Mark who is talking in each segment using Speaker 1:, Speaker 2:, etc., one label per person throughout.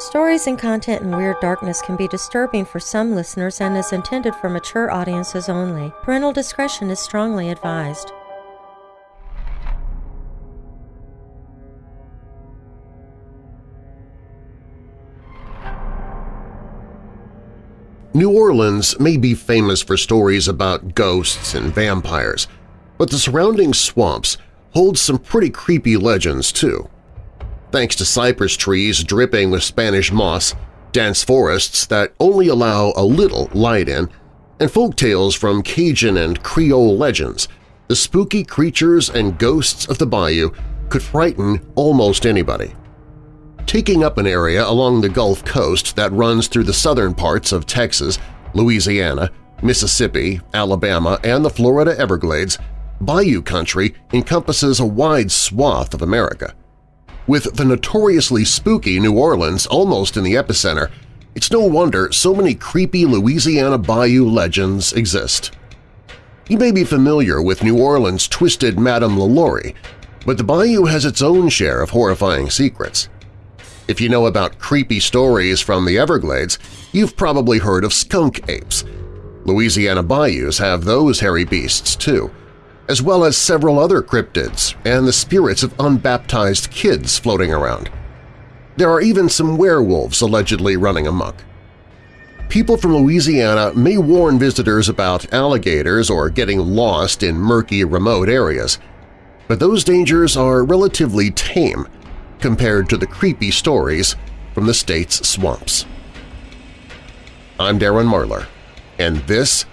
Speaker 1: Stories and content in Weird Darkness can be disturbing for some listeners and is intended for mature audiences only. Parental discretion is strongly advised.
Speaker 2: New Orleans may be famous for stories about ghosts and vampires, but the surrounding swamps hold some pretty creepy legends too. Thanks to cypress trees dripping with Spanish moss, dense forests that only allow a little light in, and folk tales from Cajun and Creole legends, the spooky creatures and ghosts of the bayou could frighten almost anybody. Taking up an area along the Gulf Coast that runs through the southern parts of Texas, Louisiana, Mississippi, Alabama, and the Florida Everglades, Bayou Country encompasses a wide swath of America. With the notoriously spooky New Orleans almost in the epicenter, it's no wonder so many creepy Louisiana bayou legends exist. You may be familiar with New Orleans' twisted Madame LaLaurie, but the bayou has its own share of horrifying secrets. If you know about creepy stories from the Everglades, you've probably heard of skunk apes. Louisiana bayous have those hairy beasts, too, as well as several other cryptids and the spirits of unbaptized kids floating around. There are even some werewolves allegedly running amok. People from Louisiana may warn visitors about alligators or getting lost in murky, remote areas, but those dangers are relatively tame compared to the creepy stories from the state's swamps. I'm Darren Marlar, and this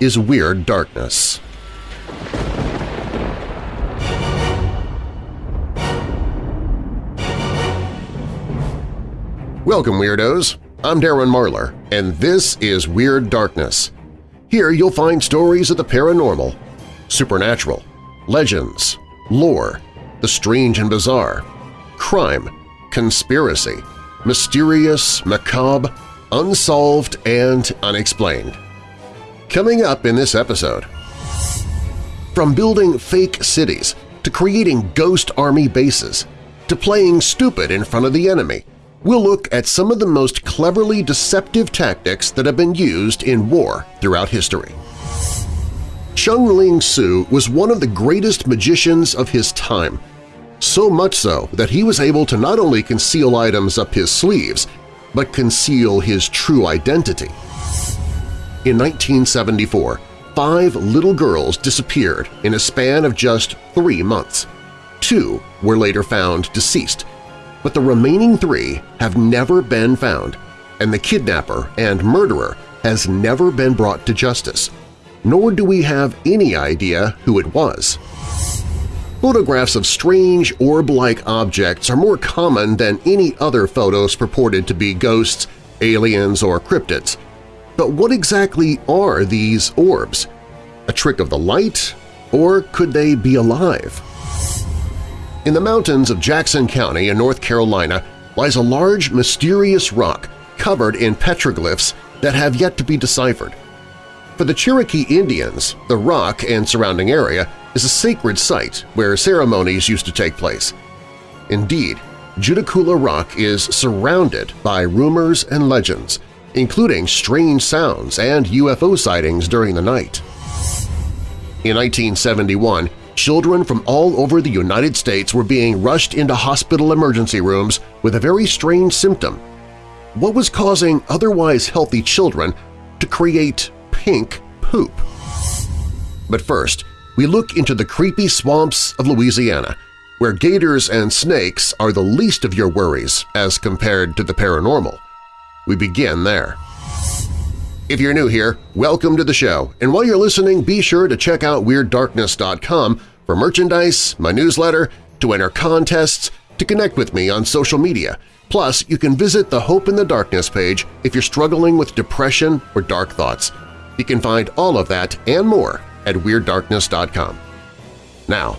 Speaker 2: is Weird Darkness. Welcome, Weirdos! I'm Darren Marlar, and this is Weird Darkness. Here you'll find stories of the paranormal, supernatural, legends, lore, the strange and bizarre, crime, conspiracy, mysterious, macabre, unsolved, and unexplained. Coming up in this episode… From building fake cities to creating ghost army bases to playing stupid in front of the enemy – we'll look at some of the most cleverly deceptive tactics that have been used in war throughout history. Chung Ling Soo was one of the greatest magicians of his time, so much so that he was able to not only conceal items up his sleeves, but conceal his true identity. In 1974, five little girls disappeared in a span of just three months. Two were later found deceased, but the remaining three have never been found, and the kidnapper and murderer has never been brought to justice, nor do we have any idea who it was. Photographs of strange orb-like objects are more common than any other photos purported to be ghosts, aliens, or cryptids. But what exactly are these orbs? A trick of the light? Or could they be alive? In the mountains of Jackson County in North Carolina lies a large, mysterious rock covered in petroglyphs that have yet to be deciphered. For the Cherokee Indians, the rock and surrounding area is a sacred site where ceremonies used to take place. Indeed, Judaculla Rock is surrounded by rumors and legends, including strange sounds and UFO sightings during the night. In 1971, children from all over the United States were being rushed into hospital emergency rooms with a very strange symptom. What was causing otherwise healthy children to create pink poop? But first, we look into the creepy swamps of Louisiana, where gators and snakes are the least of your worries as compared to the paranormal. We begin there. If you're new here, welcome to the show, and while you're listening, be sure to check out WeirdDarkness.com for merchandise, my newsletter, to enter contests, to connect with me on social media. Plus, you can visit the Hope in the Darkness page if you're struggling with depression or dark thoughts. You can find all of that and more at WeirdDarkness.com. Now,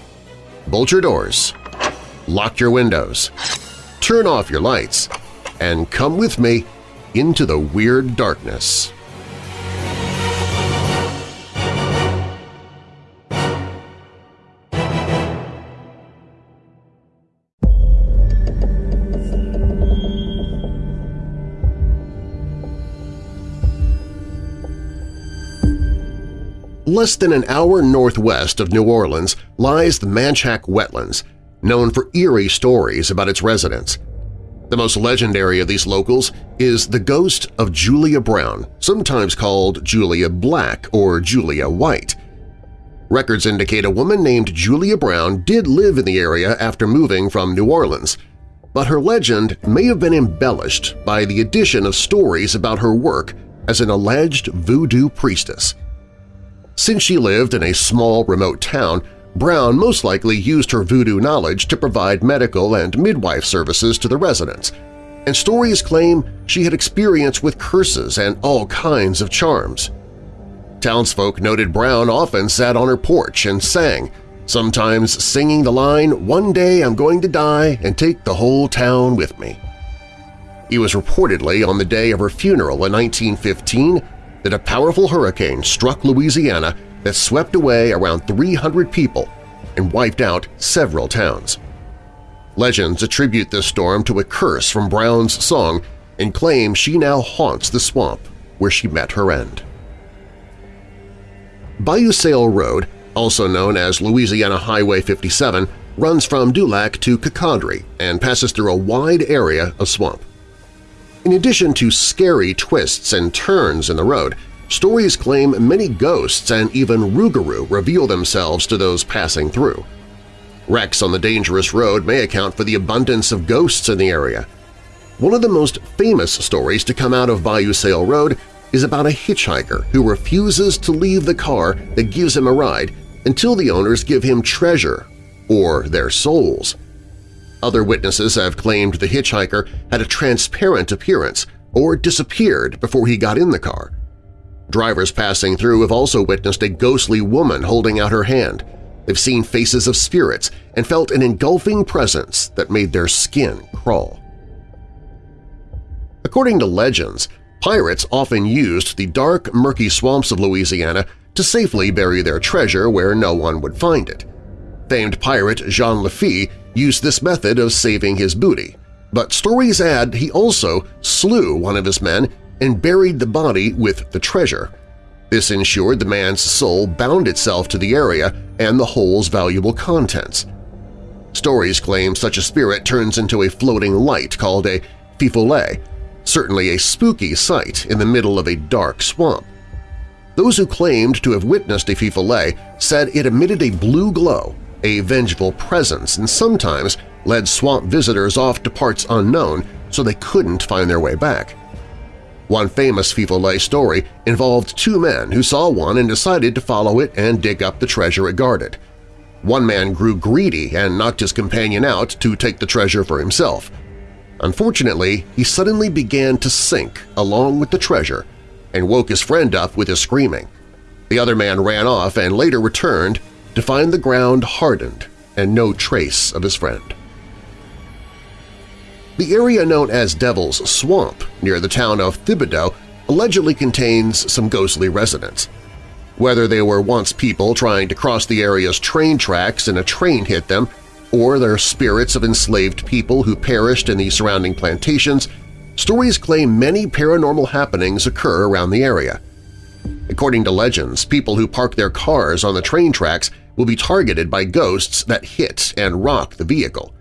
Speaker 2: bolt your doors, lock your windows, turn off your lights, and come with me into the Weird Darkness. Less than an hour northwest of New Orleans lies the Manchac Wetlands, known for eerie stories about its residents. The most legendary of these locals is the ghost of Julia Brown, sometimes called Julia Black or Julia White. Records indicate a woman named Julia Brown did live in the area after moving from New Orleans, but her legend may have been embellished by the addition of stories about her work as an alleged voodoo priestess. Since she lived in a small, remote town, Brown most likely used her voodoo knowledge to provide medical and midwife services to the residents, and stories claim she had experience with curses and all kinds of charms. Townsfolk noted Brown often sat on her porch and sang, sometimes singing the line, One day I'm going to die and take the whole town with me. It was reportedly on the day of her funeral in 1915 that a powerful hurricane struck Louisiana that swept away around 300 people and wiped out several towns. Legends attribute this storm to a curse from Brown's song and claim she now haunts the swamp where she met her end. Bayou Sale Road, also known as Louisiana Highway 57, runs from Dulac to Cocodrie and passes through a wide area of swamp. In addition to scary twists and turns in the road, Stories claim many ghosts and even Rougarou reveal themselves to those passing through. Wrecks on the dangerous road may account for the abundance of ghosts in the area. One of the most famous stories to come out of Bayou Sale Road is about a hitchhiker who refuses to leave the car that gives him a ride until the owners give him treasure or their souls. Other witnesses have claimed the hitchhiker had a transparent appearance or disappeared before he got in the car. Drivers passing through have also witnessed a ghostly woman holding out her hand. They've seen faces of spirits and felt an engulfing presence that made their skin crawl. According to legends, pirates often used the dark, murky swamps of Louisiana to safely bury their treasure where no one would find it. Famed pirate Jean Lafitte used this method of saving his booty, but stories add he also slew one of his men and buried the body with the treasure. This ensured the man's soul bound itself to the area and the hole's valuable contents. Stories claim such a spirit turns into a floating light called a feu certainly a spooky sight in the middle of a dark swamp. Those who claimed to have witnessed a feu said it emitted a blue glow, a vengeful presence, and sometimes led swamp visitors off to parts unknown so they couldn't find their way back. One famous feu story involved two men who saw one and decided to follow it and dig up the treasure it guarded. One man grew greedy and knocked his companion out to take the treasure for himself. Unfortunately, he suddenly began to sink along with the treasure and woke his friend up with his screaming. The other man ran off and later returned to find the ground hardened and no trace of his friend. The area known as Devil's Swamp near the town of Thibodaux allegedly contains some ghostly residents. Whether they were once people trying to cross the area's train tracks and a train hit them, or they're spirits of enslaved people who perished in the surrounding plantations, stories claim many paranormal happenings occur around the area. According to legends, people who park their cars on the train tracks will be targeted by ghosts that hit and rock the vehicle.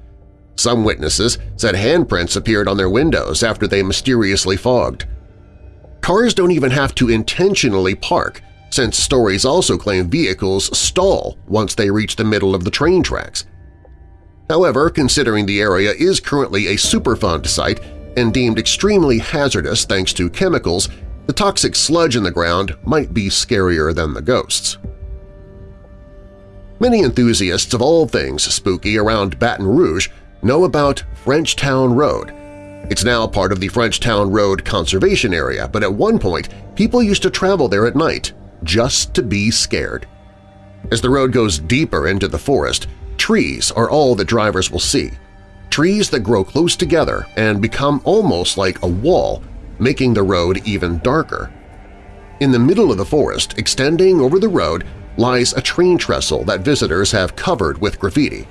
Speaker 2: Some witnesses said handprints appeared on their windows after they mysteriously fogged. Cars don't even have to intentionally park, since stories also claim vehicles stall once they reach the middle of the train tracks. However, considering the area is currently a Superfund site and deemed extremely hazardous thanks to chemicals, the toxic sludge in the ground might be scarier than the ghosts. Many enthusiasts of all things spooky around Baton Rouge know about Frenchtown Road. It's now part of the Frenchtown Road Conservation Area, but at one point people used to travel there at night just to be scared. As the road goes deeper into the forest, trees are all that drivers will see, trees that grow close together and become almost like a wall, making the road even darker. In the middle of the forest, extending over the road, lies a train trestle that visitors have covered with graffiti.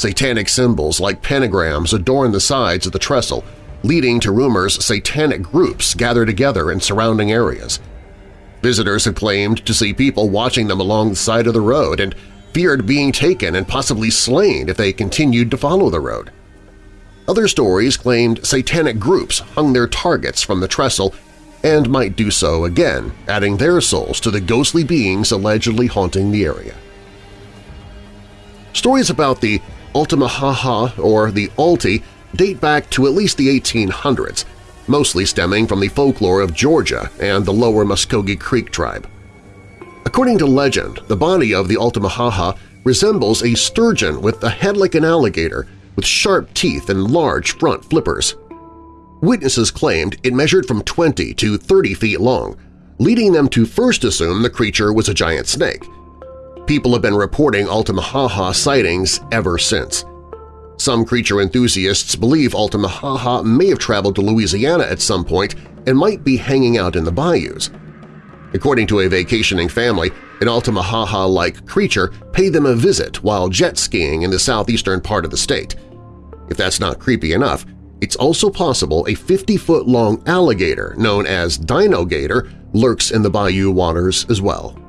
Speaker 2: Satanic symbols like pentagrams adorn the sides of the trestle, leading to rumors satanic groups gather together in surrounding areas. Visitors have claimed to see people watching them along the side of the road and feared being taken and possibly slain if they continued to follow the road. Other stories claimed satanic groups hung their targets from the trestle and might do so again, adding their souls to the ghostly beings allegedly haunting the area. Stories about the Altamaha or the Alti date back to at least the 1800s, mostly stemming from the folklore of Georgia and the lower Muskogee Creek tribe. According to legend, the body of the Altamaha resembles a sturgeon with a head like an alligator with sharp teeth and large front flippers. Witnesses claimed it measured from 20 to 30 feet long, leading them to first assume the creature was a giant snake. People have been reporting Altamaha sightings ever since. Some creature enthusiasts believe Altamaha may have traveled to Louisiana at some point and might be hanging out in the bayous. According to a vacationing family, an Altamaha-like creature paid them a visit while jet skiing in the southeastern part of the state. If that's not creepy enough, it's also possible a 50-foot-long alligator known as Dino Gator lurks in the bayou waters as well.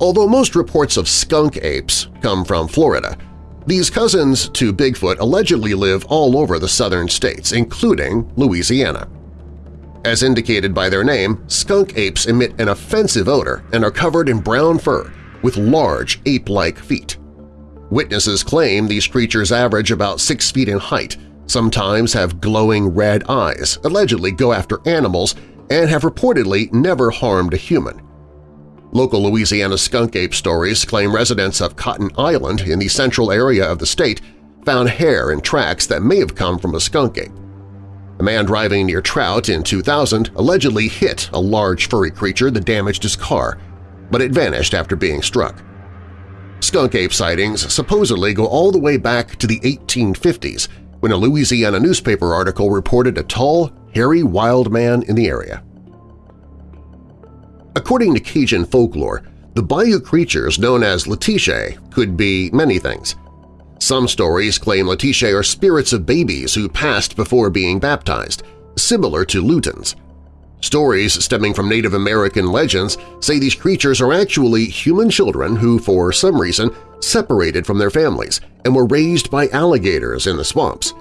Speaker 2: Although most reports of skunk apes come from Florida, these cousins to Bigfoot allegedly live all over the southern states, including Louisiana. As indicated by their name, skunk apes emit an offensive odor and are covered in brown fur with large ape-like feet. Witnesses claim these creatures average about six feet in height, sometimes have glowing red eyes, allegedly go after animals, and have reportedly never harmed a human. Local Louisiana skunk ape stories claim residents of Cotton Island in the central area of the state found hair and tracks that may have come from a skunk ape. A man driving near Trout in 2000 allegedly hit a large furry creature that damaged his car, but it vanished after being struck. Skunk ape sightings supposedly go all the way back to the 1850s when a Louisiana newspaper article reported a tall, hairy wild man in the area. According to Cajun folklore, the bayou creatures known as Letiche could be many things. Some stories claim Letiche are spirits of babies who passed before being baptized, similar to Lutins. Stories stemming from Native American legends say these creatures are actually human children who, for some reason, separated from their families and were raised by alligators in the swamps.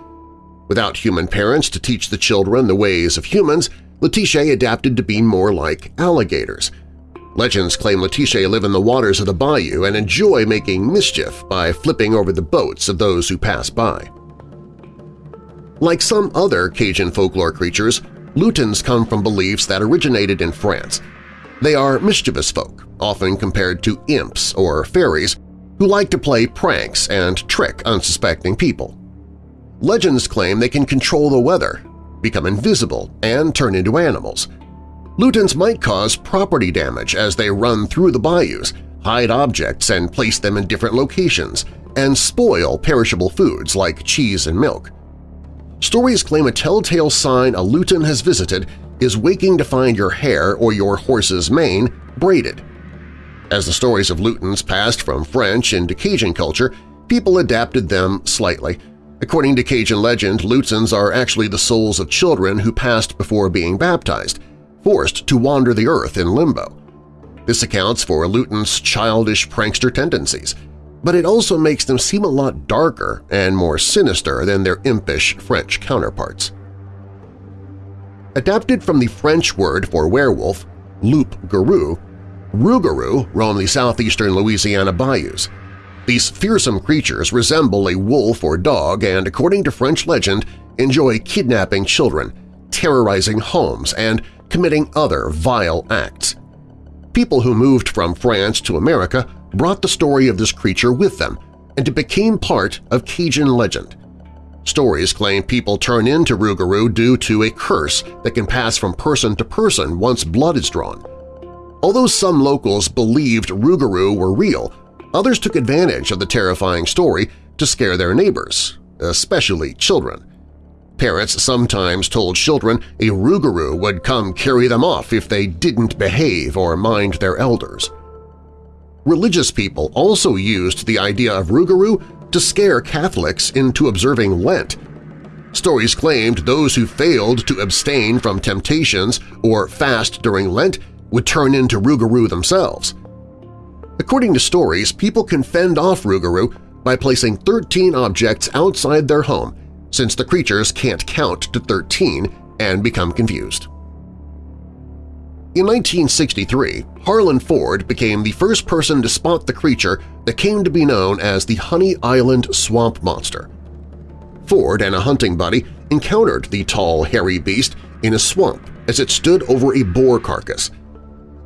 Speaker 2: Without human parents to teach the children the ways of humans, Letiche adapted to be more like alligators. Legends claim Letiche live in the waters of the bayou and enjoy making mischief by flipping over the boats of those who pass by. Like some other Cajun folklore creatures, Lutins come from beliefs that originated in France. They are mischievous folk, often compared to imps or fairies, who like to play pranks and trick unsuspecting people. Legends claim they can control the weather, become invisible, and turn into animals. Lutins might cause property damage as they run through the bayous, hide objects and place them in different locations, and spoil perishable foods like cheese and milk. Stories claim a telltale sign a lutin has visited is waking to find your hair or your horse's mane braided. As the stories of lutins passed from French into Cajun culture, people adapted them slightly, According to Cajun legend, Lutins are actually the souls of children who passed before being baptized, forced to wander the earth in limbo. This accounts for Lutin's childish prankster tendencies, but it also makes them seem a lot darker and more sinister than their impish French counterparts. Adapted from the French word for werewolf, loup-garou, rougarou roam the southeastern Louisiana bayous. These fearsome creatures resemble a wolf or dog and, according to French legend, enjoy kidnapping children, terrorizing homes, and committing other vile acts. People who moved from France to America brought the story of this creature with them, and it became part of Cajun legend. Stories claim people turn into Rougarou due to a curse that can pass from person to person once blood is drawn. Although some locals believed Rougarou were real, Others took advantage of the terrifying story to scare their neighbors, especially children. Parents sometimes told children a rougarou would come carry them off if they didn't behave or mind their elders. Religious people also used the idea of rougarou to scare Catholics into observing Lent. Stories claimed those who failed to abstain from temptations or fast during Lent would turn into Rougarou themselves. According to stories, people can fend off Rougarou by placing 13 objects outside their home since the creatures can't count to 13 and become confused. In 1963, Harlan Ford became the first person to spot the creature that came to be known as the Honey Island Swamp Monster. Ford and a hunting buddy encountered the tall, hairy beast in a swamp as it stood over a boar carcass.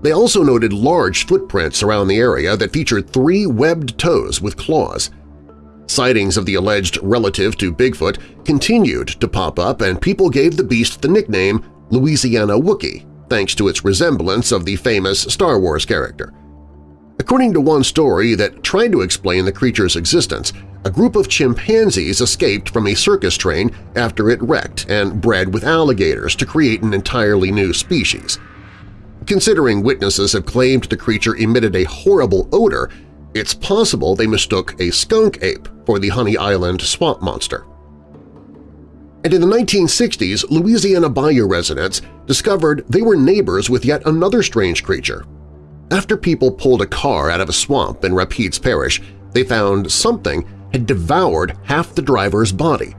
Speaker 2: They also noted large footprints around the area that featured three webbed toes with claws. Sightings of the alleged relative to Bigfoot continued to pop up and people gave the beast the nickname Louisiana Wookie thanks to its resemblance of the famous Star Wars character. According to one story that tried to explain the creature's existence, a group of chimpanzees escaped from a circus train after it wrecked and bred with alligators to create an entirely new species. Considering witnesses have claimed the creature emitted a horrible odor, it's possible they mistook a skunk ape for the Honey Island swamp monster. And in the 1960s, Louisiana Bayou residents discovered they were neighbors with yet another strange creature. After people pulled a car out of a swamp in Rapides Parish, they found something had devoured half the driver's body.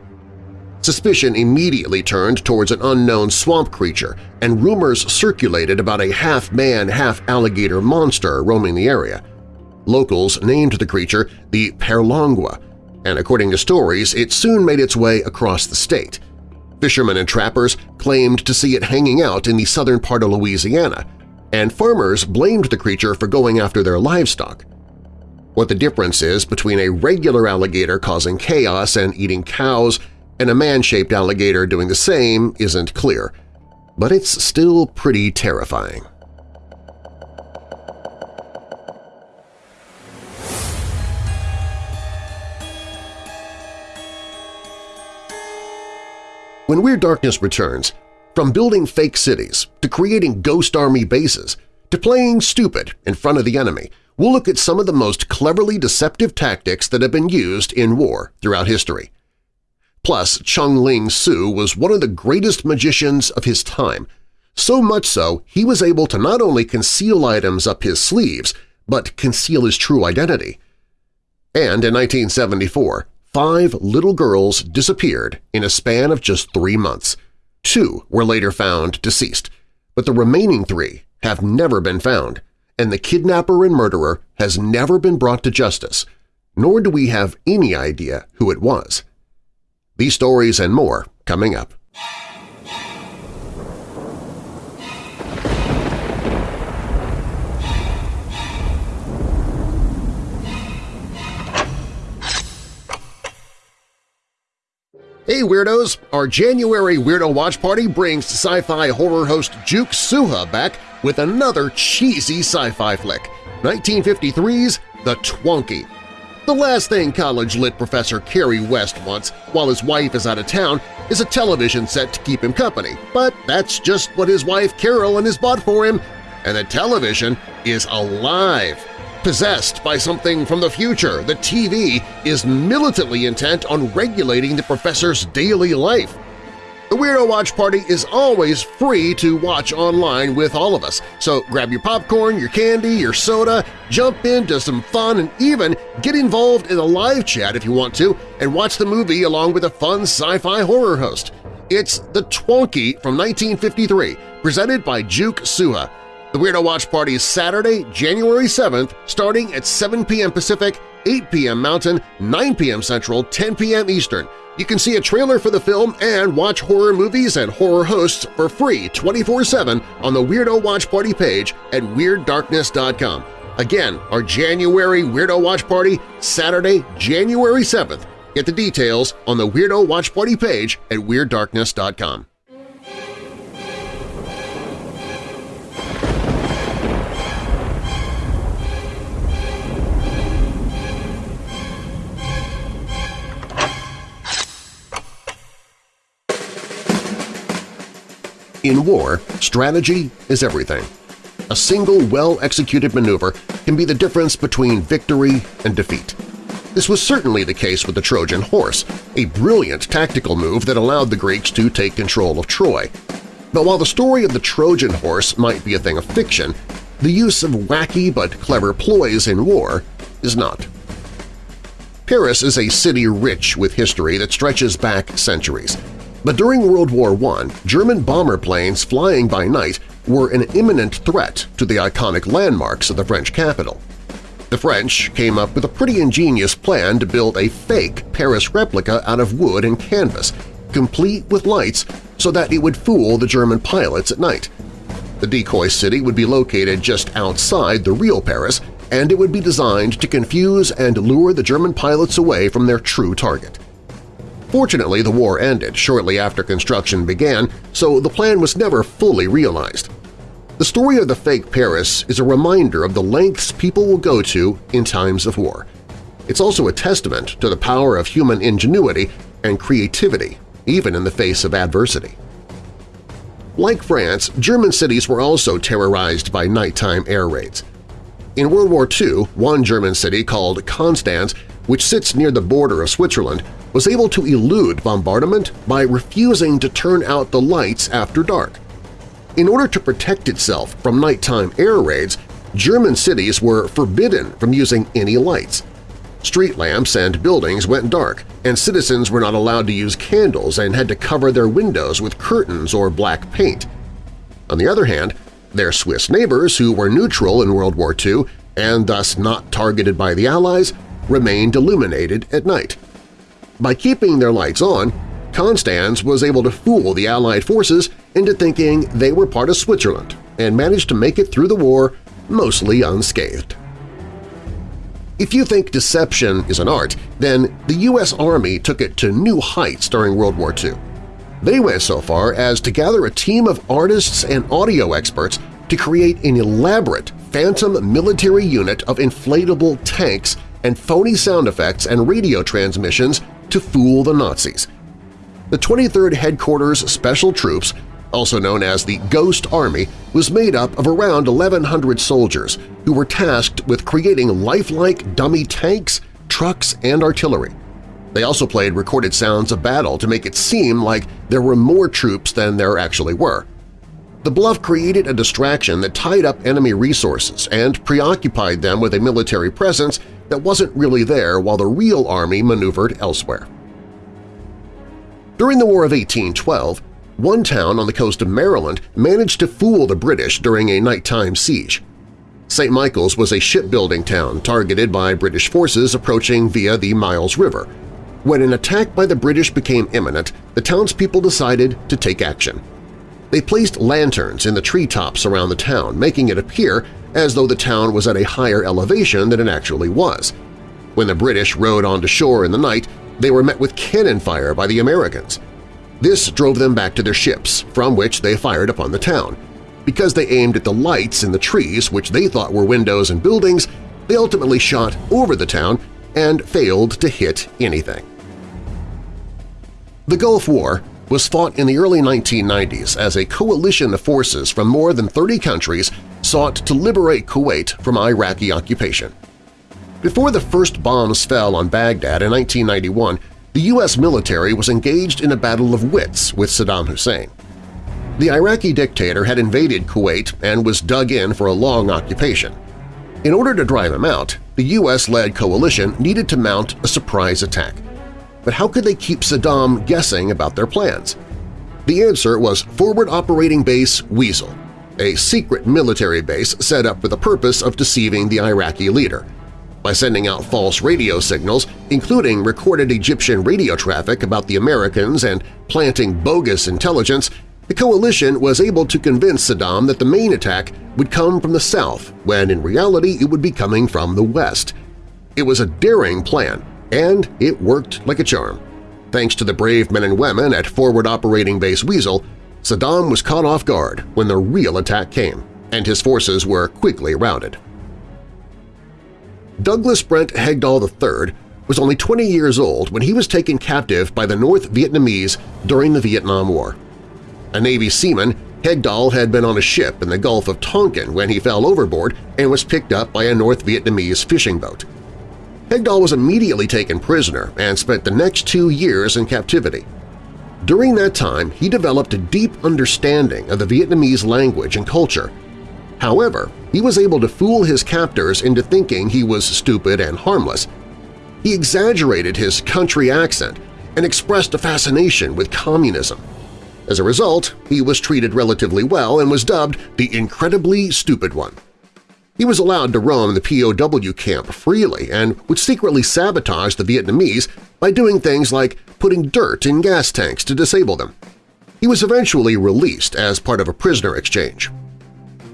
Speaker 2: Suspicion immediately turned towards an unknown swamp creature, and rumors circulated about a half-man, half-alligator monster roaming the area. Locals named the creature the Perlongua, and according to stories, it soon made its way across the state. Fishermen and trappers claimed to see it hanging out in the southern part of Louisiana, and farmers blamed the creature for going after their livestock. What the difference is between a regular alligator causing chaos and eating cows and a man-shaped alligator doing the same isn't clear, but it's still pretty terrifying. When Weird Darkness returns, from building fake cities to creating ghost army bases to playing stupid in front of the enemy, we'll look at some of the most cleverly deceptive tactics that have been used in war throughout history. Plus, Chung Ling Soo was one of the greatest magicians of his time, so much so he was able to not only conceal items up his sleeves, but conceal his true identity. And in 1974, five little girls disappeared in a span of just three months. Two were later found deceased, but the remaining three have never been found, and the kidnapper and murderer has never been brought to justice, nor do we have any idea who it was. These stories and more coming up. Hey Weirdos! Our January Weirdo Watch Party brings sci-fi horror host Juke Suha back with another cheesy sci-fi flick, 1953's The Twonky. The last thing college-lit professor Kerry West wants while his wife is out of town is a television set to keep him company, but that's just what his wife Carolyn has bought for him, and the television is alive! Possessed by something from the future, the TV is militantly intent on regulating the professor's daily life. The Weirdo Watch Party is always free to watch online with all of us, so grab your popcorn, your candy, your soda, jump into some fun, and even get involved in a live chat if you want to and watch the movie along with a fun sci-fi horror host. It's The Twonky from 1953, presented by Juke Suha. The Weirdo Watch Party is Saturday, January 7th, starting at 7 p.m. Pacific, 8 p.m. Mountain, 9 p.m. Central, 10 p.m. Eastern. You can see a trailer for the film and watch horror movies and horror hosts for free 24-7 on the Weirdo Watch Party page at WeirdDarkness.com. Again, our January Weirdo Watch Party, Saturday, January 7th. Get the details on the Weirdo Watch Party page at WeirdDarkness.com. In war, strategy is everything. A single well-executed maneuver can be the difference between victory and defeat. This was certainly the case with the Trojan horse, a brilliant tactical move that allowed the Greeks to take control of Troy. But while the story of the Trojan horse might be a thing of fiction, the use of wacky but clever ploys in war is not. Paris is a city rich with history that stretches back centuries. But during World War I, German bomber planes flying by night were an imminent threat to the iconic landmarks of the French capital. The French came up with a pretty ingenious plan to build a fake Paris replica out of wood and canvas, complete with lights so that it would fool the German pilots at night. The decoy city would be located just outside the real Paris, and it would be designed to confuse and lure the German pilots away from their true target. Fortunately, the war ended shortly after construction began, so the plan was never fully realized. The story of the fake Paris is a reminder of the lengths people will go to in times of war. It's also a testament to the power of human ingenuity and creativity, even in the face of adversity. Like France, German cities were also terrorized by nighttime air raids. In World War II, one German city called Konstanz, which sits near the border of Switzerland, was able to elude bombardment by refusing to turn out the lights after dark. In order to protect itself from nighttime air raids, German cities were forbidden from using any lights. Street lamps and buildings went dark, and citizens were not allowed to use candles and had to cover their windows with curtains or black paint. On the other hand, their Swiss neighbors, who were neutral in World War II and thus not targeted by the Allies, remained illuminated at night. By keeping their lights on, Konstanz was able to fool the Allied forces into thinking they were part of Switzerland and managed to make it through the war mostly unscathed. If you think deception is an art, then the U.S. Army took it to new heights during World War II. They went so far as to gather a team of artists and audio experts to create an elaborate phantom military unit of inflatable tanks and phony sound effects and radio transmissions to fool the Nazis – the 23rd Headquarters Special Troops, also known as the Ghost Army, was made up of around 1,100 soldiers who were tasked with creating lifelike dummy tanks, trucks, and artillery. They also played recorded sounds of battle to make it seem like there were more troops than there actually were. The bluff created a distraction that tied up enemy resources and preoccupied them with a military presence that wasn't really there while the real army maneuvered elsewhere. During the War of 1812, one town on the coast of Maryland managed to fool the British during a nighttime siege. St. Michael's was a shipbuilding town targeted by British forces approaching via the Miles River. When an attack by the British became imminent, the townspeople decided to take action. They placed lanterns in the treetops around the town, making it appear as though the town was at a higher elevation than it actually was. When the British rode onto shore in the night, they were met with cannon fire by the Americans. This drove them back to their ships, from which they fired upon the town. Because they aimed at the lights in the trees, which they thought were windows and buildings, they ultimately shot over the town and failed to hit anything. The Gulf War was fought in the early 1990s as a coalition of forces from more than 30 countries sought to liberate Kuwait from Iraqi occupation. Before the first bombs fell on Baghdad in 1991, the U.S. military was engaged in a battle of wits with Saddam Hussein. The Iraqi dictator had invaded Kuwait and was dug in for a long occupation. In order to drive him out, the U.S.-led coalition needed to mount a surprise attack. But how could they keep Saddam guessing about their plans? The answer was Forward Operating Base Weasel, a secret military base set up for the purpose of deceiving the Iraqi leader – by sending out false radio signals, including recorded Egyptian radio traffic about the Americans and planting bogus intelligence, the coalition was able to convince Saddam that the main attack would come from the south when in reality it would be coming from the west. It was a daring plan, and it worked like a charm. Thanks to the brave men and women at Forward Operating Base Weasel, Saddam was caught off guard when the real attack came, and his forces were quickly routed. Douglas Brent Hegdahl III was only 20 years old when he was taken captive by the North Vietnamese during the Vietnam War. A Navy seaman, Hegdahl had been on a ship in the Gulf of Tonkin when he fell overboard and was picked up by a North Vietnamese fishing boat. Hegdahl was immediately taken prisoner and spent the next two years in captivity. During that time, he developed a deep understanding of the Vietnamese language and culture. However, he was able to fool his captors into thinking he was stupid and harmless. He exaggerated his country accent and expressed a fascination with communism. As a result, he was treated relatively well and was dubbed the Incredibly Stupid One. He was allowed to roam the POW camp freely and would secretly sabotage the Vietnamese by doing things like putting dirt in gas tanks to disable them. He was eventually released as part of a prisoner exchange.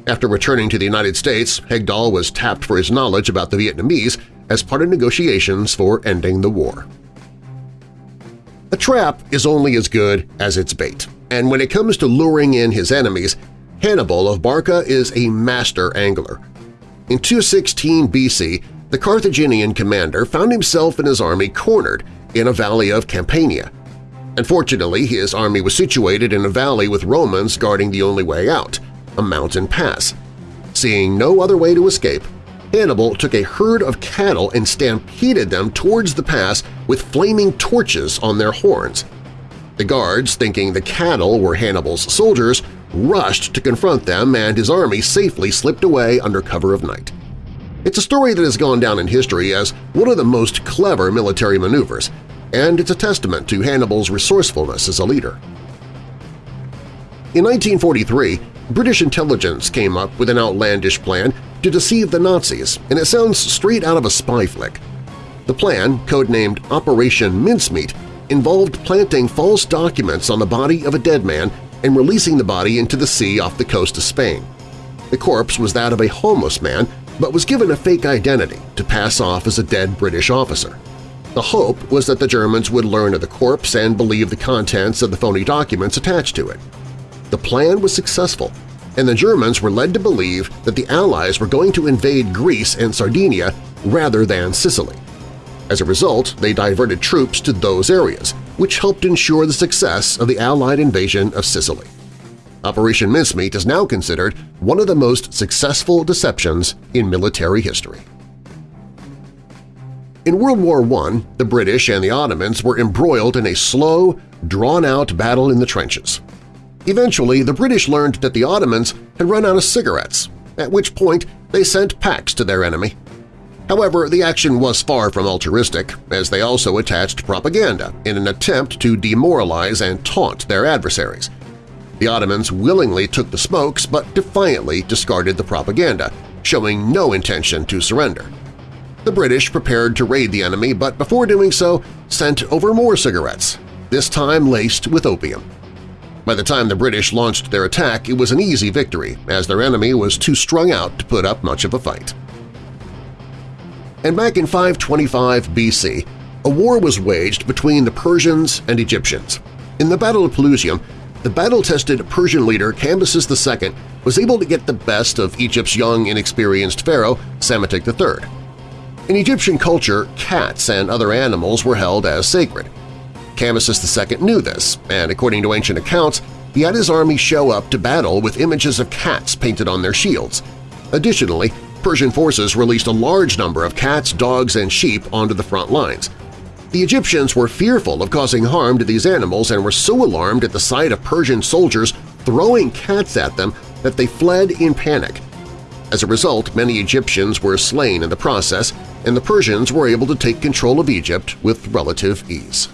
Speaker 2: After returning to the United States, Hegdahl was tapped for his knowledge about the Vietnamese as part of negotiations for ending the war. A trap is only as good as its bait, and when it comes to luring in his enemies, Hannibal of Barca is a master angler. In 216 BC, the Carthaginian commander found himself and his army cornered in a valley of Campania. Unfortunately, his army was situated in a valley with Romans guarding the only way out, a mountain pass. Seeing no other way to escape, Hannibal took a herd of cattle and stampeded them towards the pass with flaming torches on their horns. The guards, thinking the cattle were Hannibal's soldiers, rushed to confront them and his army safely slipped away under cover of night. It's a story that has gone down in history as one of the most clever military maneuvers, and it's a testament to Hannibal's resourcefulness as a leader. In 1943, British intelligence came up with an outlandish plan to deceive the Nazis, and it sounds straight out of a spy flick. The plan, codenamed Operation Mincemeat, involved planting false documents on the body of a dead man and releasing the body into the sea off the coast of Spain. The corpse was that of a homeless man but was given a fake identity to pass off as a dead British officer. The hope was that the Germans would learn of the corpse and believe the contents of the phony documents attached to it. The plan was successful, and the Germans were led to believe that the Allies were going to invade Greece and Sardinia rather than Sicily. As a result, they diverted troops to those areas, which helped ensure the success of the Allied invasion of Sicily. Operation Mincemeat is now considered one of the most successful deceptions in military history. In World War I, the British and the Ottomans were embroiled in a slow, drawn-out battle in the trenches. Eventually, the British learned that the Ottomans had run out of cigarettes, at which point they sent packs to their enemy. However, the action was far from altruistic, as they also attached propaganda in an attempt to demoralize and taunt their adversaries. The Ottomans willingly took the smokes but defiantly discarded the propaganda, showing no intention to surrender. The British prepared to raid the enemy, but before doing so sent over more cigarettes, this time laced with opium. By the time the British launched their attack, it was an easy victory, as their enemy was too strung out to put up much of a fight. And back in 525 BC, a war was waged between the Persians and Egyptians. In the Battle of Pelusium, the battle-tested Persian leader Cambyses II was able to get the best of Egypt's young, inexperienced pharaoh, Psamtik III. In Egyptian culture, cats and other animals were held as sacred. Cambyses II knew this, and according to ancient accounts, he had his army show up to battle with images of cats painted on their shields. Additionally, Persian forces released a large number of cats, dogs, and sheep onto the front lines. The Egyptians were fearful of causing harm to these animals and were so alarmed at the sight of Persian soldiers throwing cats at them that they fled in panic. As a result, many Egyptians were slain in the process, and the Persians were able to take control of Egypt with relative ease.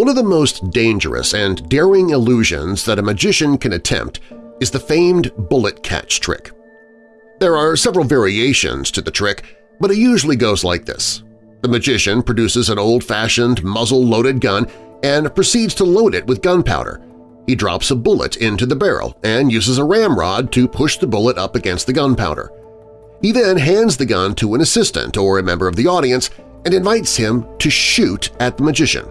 Speaker 2: One of the most dangerous and daring illusions that a magician can attempt is the famed bullet catch trick. There are several variations to the trick, but it usually goes like this. The magician produces an old-fashioned muzzle-loaded gun and proceeds to load it with gunpowder. He drops a bullet into the barrel and uses a ramrod to push the bullet up against the gunpowder. He then hands the gun to an assistant or a member of the audience and invites him to shoot at the magician.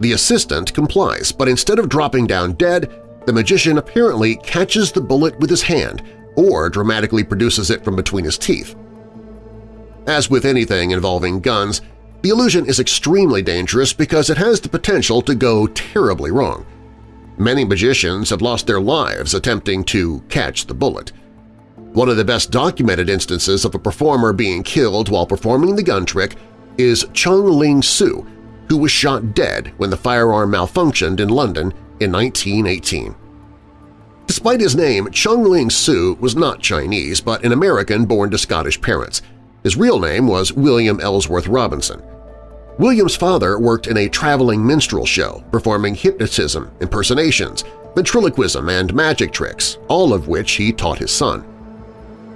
Speaker 2: The assistant complies, but instead of dropping down dead, the magician apparently catches the bullet with his hand or dramatically produces it from between his teeth. As with anything involving guns, the illusion is extremely dangerous because it has the potential to go terribly wrong. Many magicians have lost their lives attempting to catch the bullet. One of the best documented instances of a performer being killed while performing the gun trick is Chung Ling Soo, who was shot dead when the firearm malfunctioned in London in 1918. Despite his name, Chung Ling Soo was not Chinese but an American born to Scottish parents. His real name was William Ellsworth Robinson. William's father worked in a traveling minstrel show, performing hypnotism, impersonations, ventriloquism, and magic tricks, all of which he taught his son.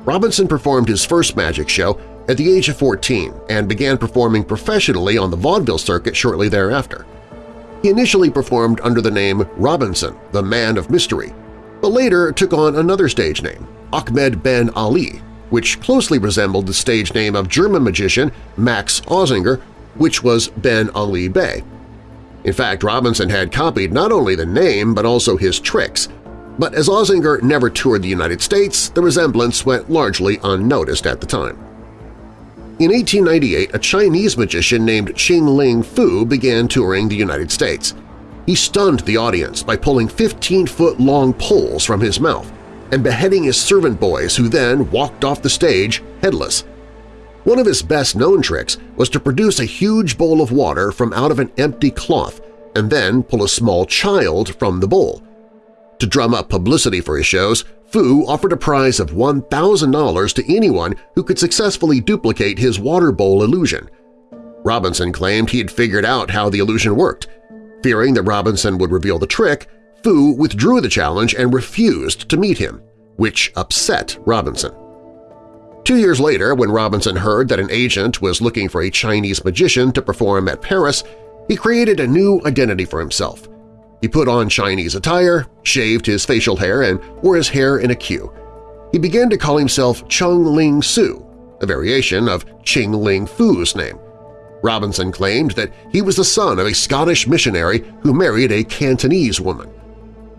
Speaker 2: Robinson performed his first magic show at the age of 14 and began performing professionally on the vaudeville circuit shortly thereafter. He initially performed under the name Robinson, the Man of Mystery, but later took on another stage name, Ahmed Ben Ali, which closely resembled the stage name of German magician Max Auzinger, which was Ben Ali Bey. In fact, Robinson had copied not only the name but also his tricks, but as Auzinger never toured the United States, the resemblance went largely unnoticed at the time. In 1898, a Chinese magician named Ching Ling Fu began touring the United States. He stunned the audience by pulling 15-foot-long poles from his mouth and beheading his servant boys who then walked off the stage headless. One of his best-known tricks was to produce a huge bowl of water from out of an empty cloth and then pull a small child from the bowl. To drum up publicity for his shows, Fu offered a prize of $1,000 to anyone who could successfully duplicate his water bowl illusion. Robinson claimed he had figured out how the illusion worked. Fearing that Robinson would reveal the trick, Fu withdrew the challenge and refused to meet him, which upset Robinson. Two years later, when Robinson heard that an agent was looking for a Chinese magician to perform at Paris, he created a new identity for himself – he put on Chinese attire, shaved his facial hair, and wore his hair in a queue. He began to call himself Chung Ling Soo, a variation of Ching Ling Fu's name. Robinson claimed that he was the son of a Scottish missionary who married a Cantonese woman.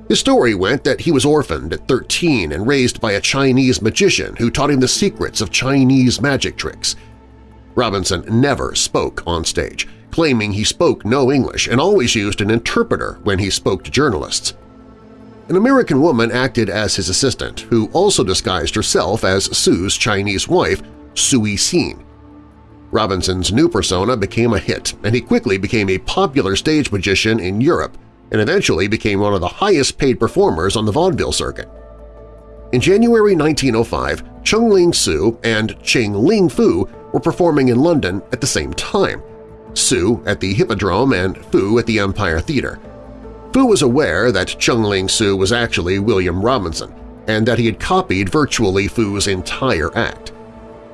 Speaker 2: His story went that he was orphaned at 13 and raised by a Chinese magician who taught him the secrets of Chinese magic tricks. Robinson never spoke on stage, claiming he spoke no English and always used an interpreter when he spoke to journalists. An American woman acted as his assistant, who also disguised herself as Soo's Chinese wife, Suee Seen. Robinson's new persona became a hit, and he quickly became a popular stage magician in Europe and eventually became one of the highest-paid performers on the vaudeville circuit. In January 1905, Chung Ling Soo and Ching Ling Fu were performing in London at the same time, Soo at the Hippodrome and Fu at the Empire Theatre. Fu was aware that Chung Ling Soo was actually William Robinson and that he had copied virtually Fu's entire act.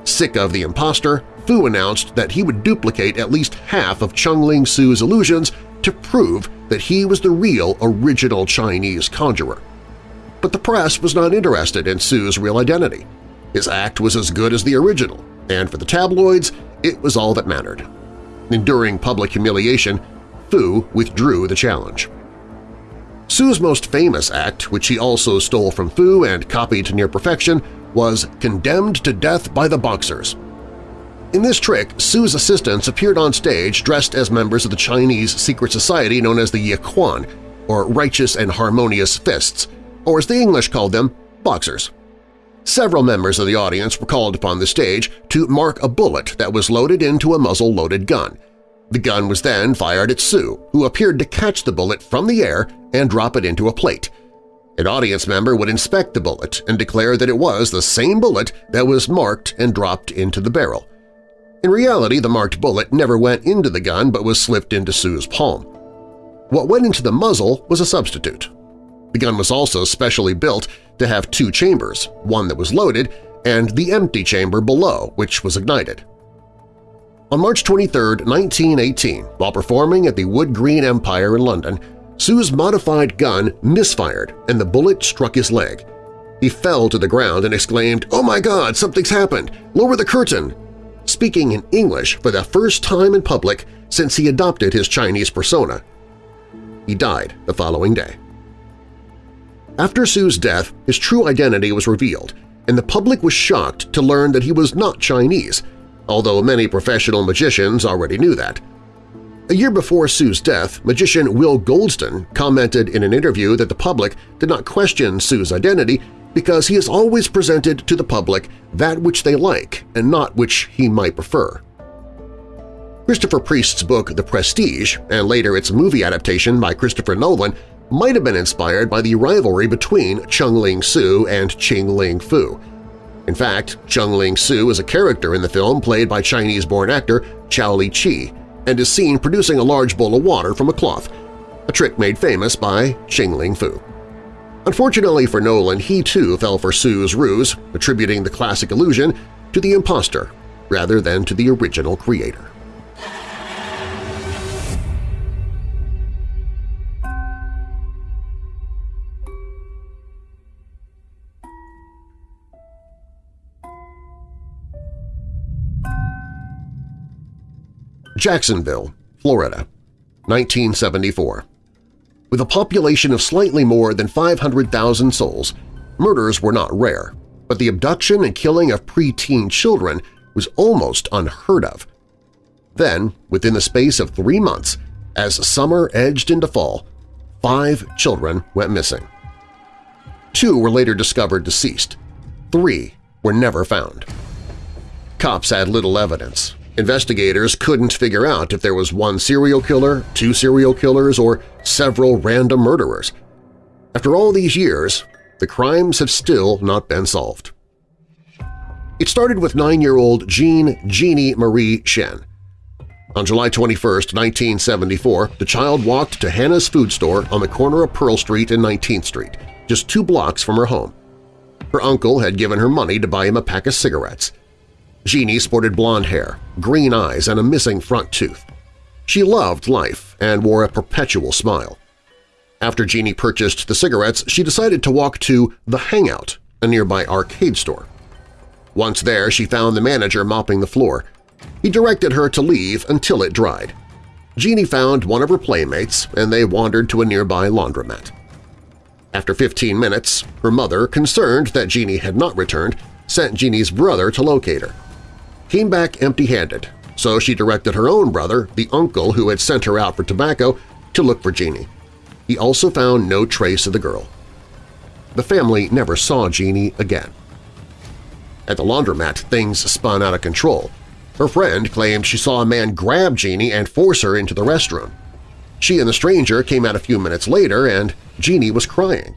Speaker 2: Sick of the impostor, Fu announced that he would duplicate at least half of Chung Ling Soo's illusions to prove that he was the real original Chinese conjurer. But the press was not interested in Soo's real identity. His act was as good as the original, and for the tabloids, it was all that mattered. Enduring public humiliation, Fu withdrew the challenge. Soo's most famous act, which he also stole from Fu and copied to near perfection, was Condemned to Death by the Boxers. In this trick, Soo's assistants appeared on stage dressed as members of the Chinese secret society known as the Yi Quan, or Righteous and Harmonious Fists, or as the English called them, Boxers. Several members of the audience were called upon the stage to mark a bullet that was loaded into a muzzle-loaded gun. The gun was then fired at Soo, who appeared to catch the bullet from the air and drop it into a plate. An audience member would inspect the bullet and declare that it was the same bullet that was marked and dropped into the barrel. In reality, the marked bullet never went into the gun but was slipped into Soo's palm. What went into the muzzle was a substitute. The gun was also specially built to have two chambers, one that was loaded and the empty chamber below, which was ignited. On March 23, 1918, while performing at the Wood Green Empire in London, Soo's modified gun misfired and the bullet struck his leg. He fell to the ground and exclaimed, "Oh my God, something's happened! Lower the curtain!" speaking in English for the first time in public since he adopted his Chinese persona. He died the following day. After Soo's death, his true identity was revealed, and the public was shocked to learn that he was not Chinese, although many professional magicians already knew that. A year before Soo's death, magician Will Goldston commented in an interview that the public did not question Soo's identity because he has always presented to the public that which they like and not which he might prefer. Christopher Priest's book The Prestige, and later its movie adaptation by Christopher Nolan, might have been inspired by the rivalry between Chung Ling Soo and Ching Ling Fu. In fact, Chung Ling Soo is a character in the film played by Chinese-born actor Chao-Li Chi, and is seen producing a large bowl of water from a cloth, a trick made famous by Ching Ling Fu. Unfortunately for Nolan, he too fell for Soo's ruse, attributing the classic illusion to the impostor rather than to the original creator. Jacksonville, Florida, 1974. With a population of slightly more than 500,000 souls, murders were not rare, but the abduction and killing of preteen children was almost unheard of. Then, within the space of three months, as summer edged into fall, five children went missing. Two were later discovered deceased. Three were never found. Cops had little evidence, Investigators couldn't figure out if there was one serial killer, two serial killers, or several random murderers. After all these years, the crimes have still not been solved. It started with nine-year-old Jean Jeannie Marie Shen. On July 21, 1974, the child walked to Hannah's food store on the corner of Pearl Street and 19th Street, just two blocks from her home. Her uncle had given her money to buy him a pack of cigarettes. Jeannie sported blonde hair, green eyes, and a missing front tooth. She loved life and wore a perpetual smile. After Jeannie purchased the cigarettes, she decided to walk to The Hangout, a nearby arcade store. Once there, she found the manager mopping the floor. He directed her to leave until it dried. Jeannie found one of her playmates, and they wandered to a nearby laundromat. After 15 minutes, her mother, concerned that Jeannie had not returned, sent Jeannie's brother to locate her came back empty-handed, so she directed her own brother, the uncle who had sent her out for tobacco, to look for Jeannie. He also found no trace of the girl. The family never saw Jeannie again. At the laundromat, things spun out of control. Her friend claimed she saw a man grab Jeannie and force her into the restroom. She and the stranger came out a few minutes later and Jeannie was crying.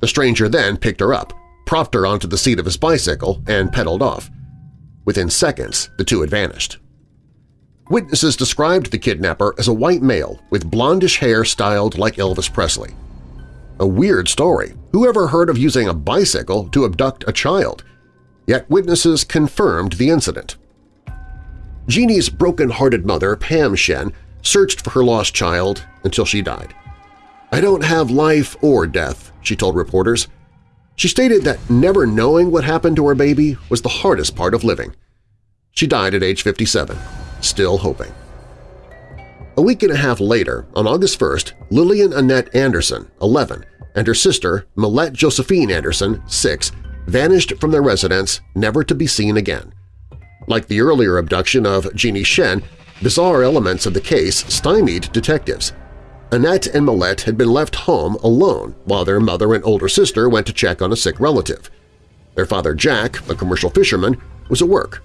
Speaker 2: The stranger then picked her up, propped her onto the seat of his bicycle, and pedaled off. Within seconds, the two had vanished. Witnesses described the kidnapper as a white male with blondish hair styled like Elvis Presley. A weird story. Who ever heard of using a bicycle to abduct a child? Yet witnesses confirmed the incident. Jeannie's broken-hearted mother, Pam Shen, searched for her lost child until she died. I don't have life or death, she told reporters. She stated that never knowing what happened to her baby was the hardest part of living. She died at age 57, still hoping. A week and a half later, on August 1st, Lillian Annette Anderson, 11, and her sister, Mallette Josephine Anderson, 6, vanished from their residence, never to be seen again. Like the earlier abduction of Jeannie Shen, bizarre elements of the case stymied detectives. Annette and Mallette had been left home alone while their mother and older sister went to check on a sick relative. Their father Jack, a commercial fisherman, was at work.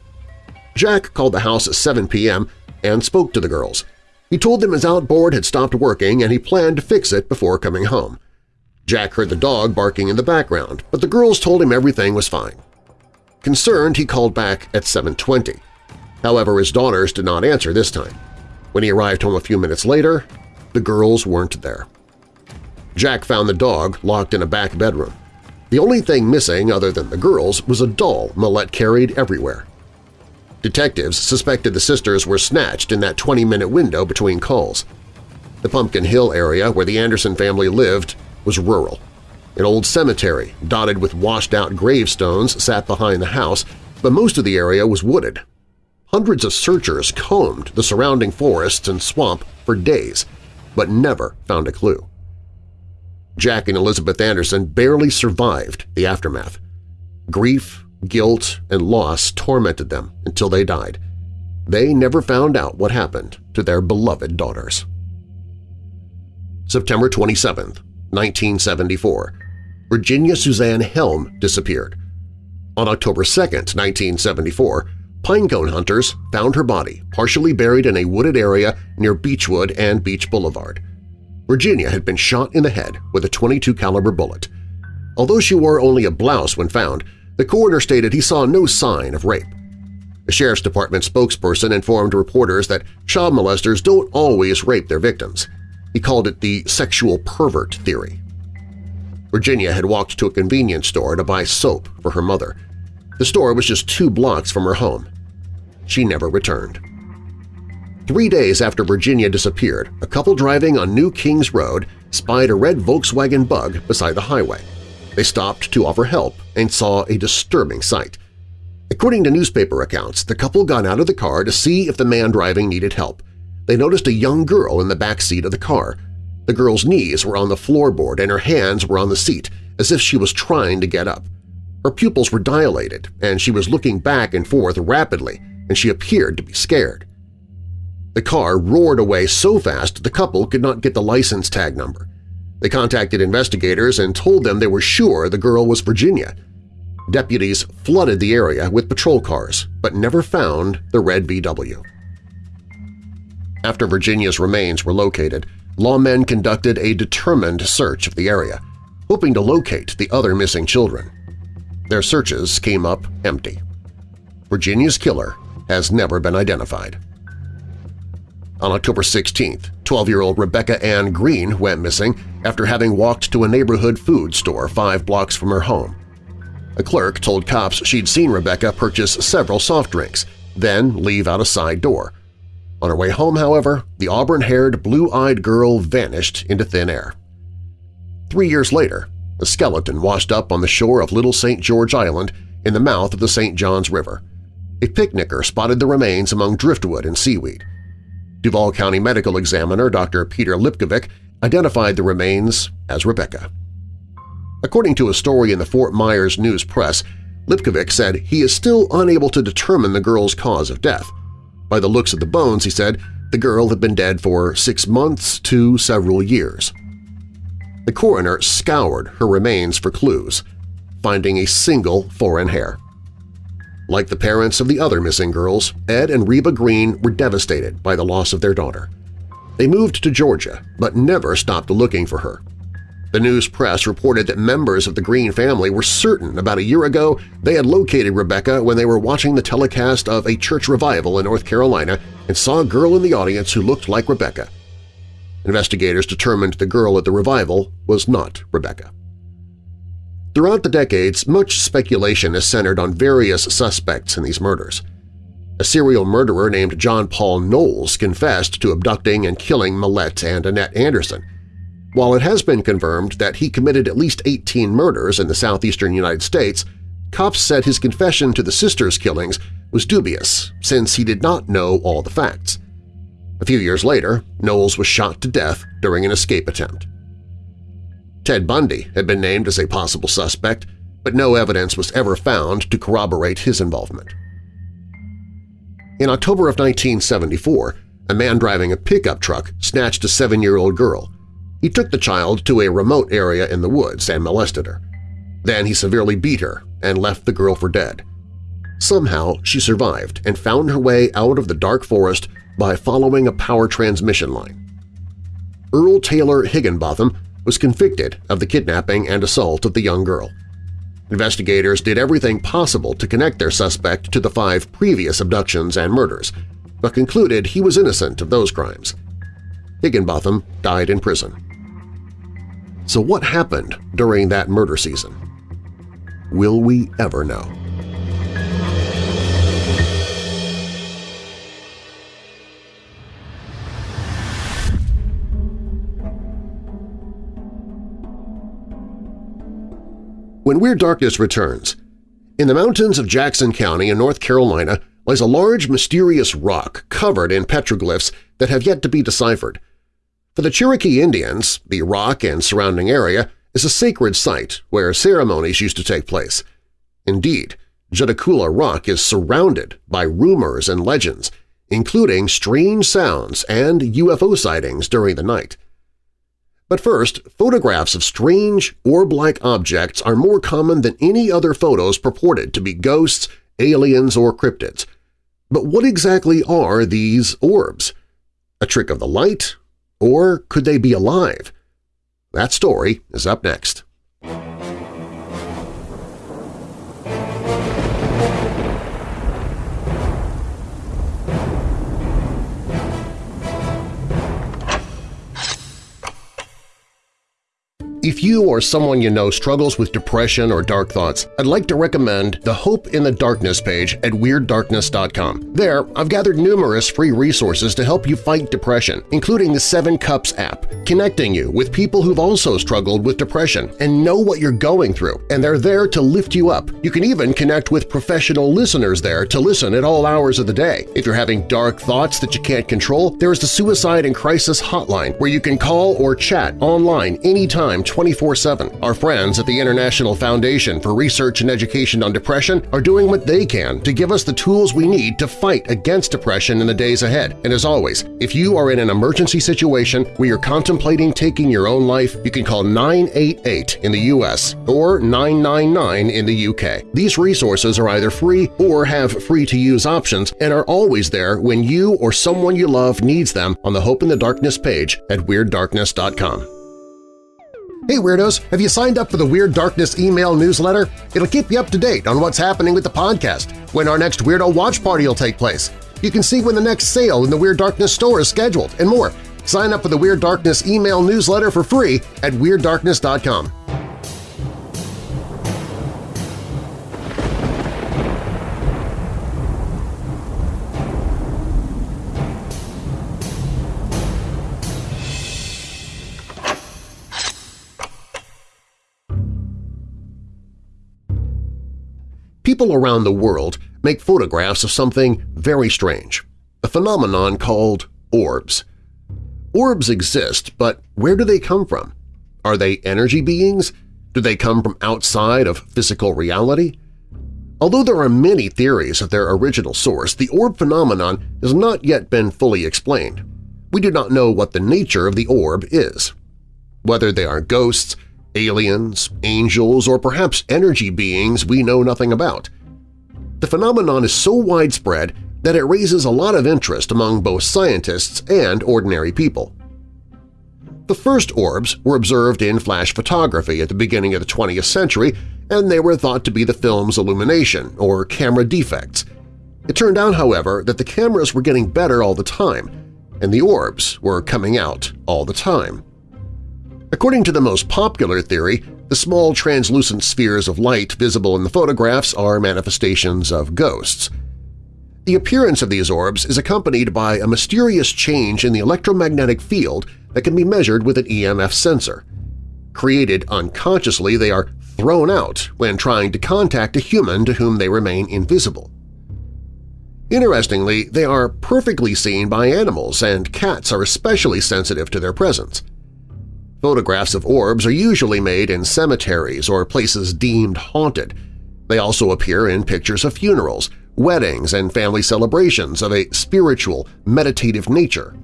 Speaker 2: Jack called the house at 7 p.m. and spoke to the girls. He told them his outboard had stopped working and he planned to fix it before coming home. Jack heard the dog barking in the background, but the girls told him everything was fine. Concerned, he called back at 7.20. However, his daughters did not answer this time. When he arrived home a few minutes later, the girls weren't there. Jack found the dog locked in a back bedroom. The only thing missing other than the girls was a doll Mallette carried everywhere. Detectives suspected the sisters were snatched in that 20-minute window between calls. The Pumpkin Hill area where the Anderson family lived was rural. An old cemetery dotted with washed-out gravestones sat behind the house, but most of the area was wooded. Hundreds of searchers combed the surrounding forests and swamp for days, but never found a clue. Jack and Elizabeth Anderson barely survived the aftermath. Grief, guilt, and loss tormented them until they died. They never found out what happened to their beloved daughters. September 27, 1974. Virginia Suzanne Helm disappeared. On October 2, 1974, pinecone hunters found her body partially buried in a wooded area near Beechwood and Beach Boulevard. Virginia had been shot in the head with a 22 caliber bullet. Although she wore only a blouse when found, the coroner stated he saw no sign of rape. The sheriff's department spokesperson informed reporters that child molesters don't always rape their victims. He called it the sexual pervert theory. Virginia had walked to a convenience store to buy soap for her mother. The store was just two blocks from her home. She never returned. Three days after Virginia disappeared, a couple driving on New Kings Road spied a red Volkswagen Bug beside the highway. They stopped to offer help and saw a disturbing sight. According to newspaper accounts, the couple got out of the car to see if the man driving needed help. They noticed a young girl in the back seat of the car. The girl's knees were on the floorboard and her hands were on the seat, as if she was trying to get up. Her pupils were dilated, and she was looking back and forth rapidly, and she appeared to be scared. The car roared away so fast the couple could not get the license tag number. They contacted investigators and told them they were sure the girl was Virginia. Deputies flooded the area with patrol cars, but never found the red VW. After Virginia's remains were located, lawmen conducted a determined search of the area, hoping to locate the other missing children. Their searches came up empty. Virginia's killer has never been identified. On October 16th, 12-year-old Rebecca Ann Green went missing after having walked to a neighborhood food store five blocks from her home. A clerk told cops she'd seen Rebecca purchase several soft drinks, then leave out a side door. On her way home, however, the auburn-haired, blue-eyed girl vanished into thin air. Three years later, a skeleton washed up on the shore of Little St. George Island in the mouth of the St. Johns River. A picnicker spotted the remains among driftwood and seaweed. Duval County Medical Examiner Dr. Peter Lipkovic identified the remains as Rebecca. According to a story in the Fort Myers News Press, Lipkovic said he is still unable to determine the girl's cause of death. By the looks of the bones, he said, the girl had been dead for six months to several years. The coroner scoured her remains for clues, finding a single foreign hair. Like the parents of the other missing girls, Ed and Reba Green were devastated by the loss of their daughter. They moved to Georgia, but never stopped looking for her. The news press reported that members of the Green family were certain about a year ago they had located Rebecca when they were watching the telecast of a church revival in North Carolina and saw a girl in the audience who looked like Rebecca. Investigators determined the girl at the revival was not Rebecca. Throughout the decades, much speculation has centered on various suspects in these murders. A serial murderer named John Paul Knowles confessed to abducting and killing Mallette and Annette Anderson – while it has been confirmed that he committed at least 18 murders in the southeastern United States, cops said his confession to the sisters' killings was dubious since he did not know all the facts. A few years later, Knowles was shot to death during an escape attempt. Ted Bundy had been named as a possible suspect, but no evidence was ever found to corroborate his involvement. In October of 1974, a man driving a pickup truck snatched a seven-year-old girl, he took the child to a remote area in the woods and molested her. Then he severely beat her and left the girl for dead. Somehow she survived and found her way out of the dark forest by following a power transmission line. Earl Taylor Higginbotham was convicted of the kidnapping and assault of the young girl. Investigators did everything possible to connect their suspect to the five previous abductions and murders, but concluded he was innocent of those crimes. Higginbotham died in prison. So what happened during that murder season? Will we ever know? When Weird Darkness returns, in the mountains of Jackson County in North Carolina lies a large mysterious rock covered in petroglyphs that have yet to be deciphered. For the Cherokee Indians, the rock and surrounding area is a sacred site where ceremonies used to take place. Indeed, Judaculla Rock is surrounded by rumors and legends, including strange sounds and UFO sightings during the night. But first, photographs of strange, orb-like objects are more common than any other photos purported to be ghosts, aliens, or cryptids. But what exactly are these orbs? A trick of the light? Or could they be alive? That story is up next. If you or someone you know struggles with depression or dark thoughts, I'd like to recommend the Hope in the Darkness page at WeirdDarkness.com. There, I've gathered numerous free resources to help you fight depression, including the Seven Cups app, connecting you with people who've also struggled with depression and know what you're going through, and they're there to lift you up. You can even connect with professional listeners there to listen at all hours of the day. If you're having dark thoughts that you can't control, there is the Suicide and Crisis Hotline where you can call or chat online anytime 24-7. Our friends at the International Foundation for Research and Education on Depression are doing what they can to give us the tools we need to fight against depression in the days ahead. And as always, if you are in an emergency situation where you're contemplating taking your own life, you can call 988 in the U.S. or 999 in the U.K. These resources are either free or have free-to-use options and are always there when you or someone you love needs them on the Hope in the Darkness page at WeirdDarkness.com. Hey Weirdos! Have you signed up for the Weird Darkness email newsletter? It'll keep you up to date on what's happening with the podcast, when our next Weirdo Watch Party will take place. You can see when the next sale in the Weird Darkness store is scheduled, and more. Sign up for the Weird Darkness email newsletter for free at WeirdDarkness.com. People around the world make photographs of something very strange, a phenomenon called orbs. Orbs exist, but where do they come from? Are they energy beings? Do they come from outside of physical reality? Although there are many theories of their original source, the orb phenomenon has not yet been fully explained. We do not know what the nature of the orb is. Whether they are ghosts, aliens, angels, or perhaps energy beings we know nothing about. The phenomenon is so widespread that it raises a lot of interest among both scientists and ordinary people. The first orbs were observed in flash photography at the beginning of the 20th century, and they were thought to be the film's illumination or camera defects. It turned out, however, that the cameras were getting better all the time, and the orbs were coming out all the time. According to the most popular theory, the small translucent spheres of light visible in the photographs are manifestations of ghosts. The appearance of these orbs is accompanied by a mysterious change in the electromagnetic field that can be measured with an EMF sensor. Created unconsciously, they are thrown out when trying to contact a human to whom they remain invisible. Interestingly, they are perfectly seen by animals, and cats are especially sensitive to their presence. Photographs of orbs are usually made in cemeteries or places deemed haunted. They also appear in pictures of funerals, weddings, and family celebrations of a spiritual, meditative nature.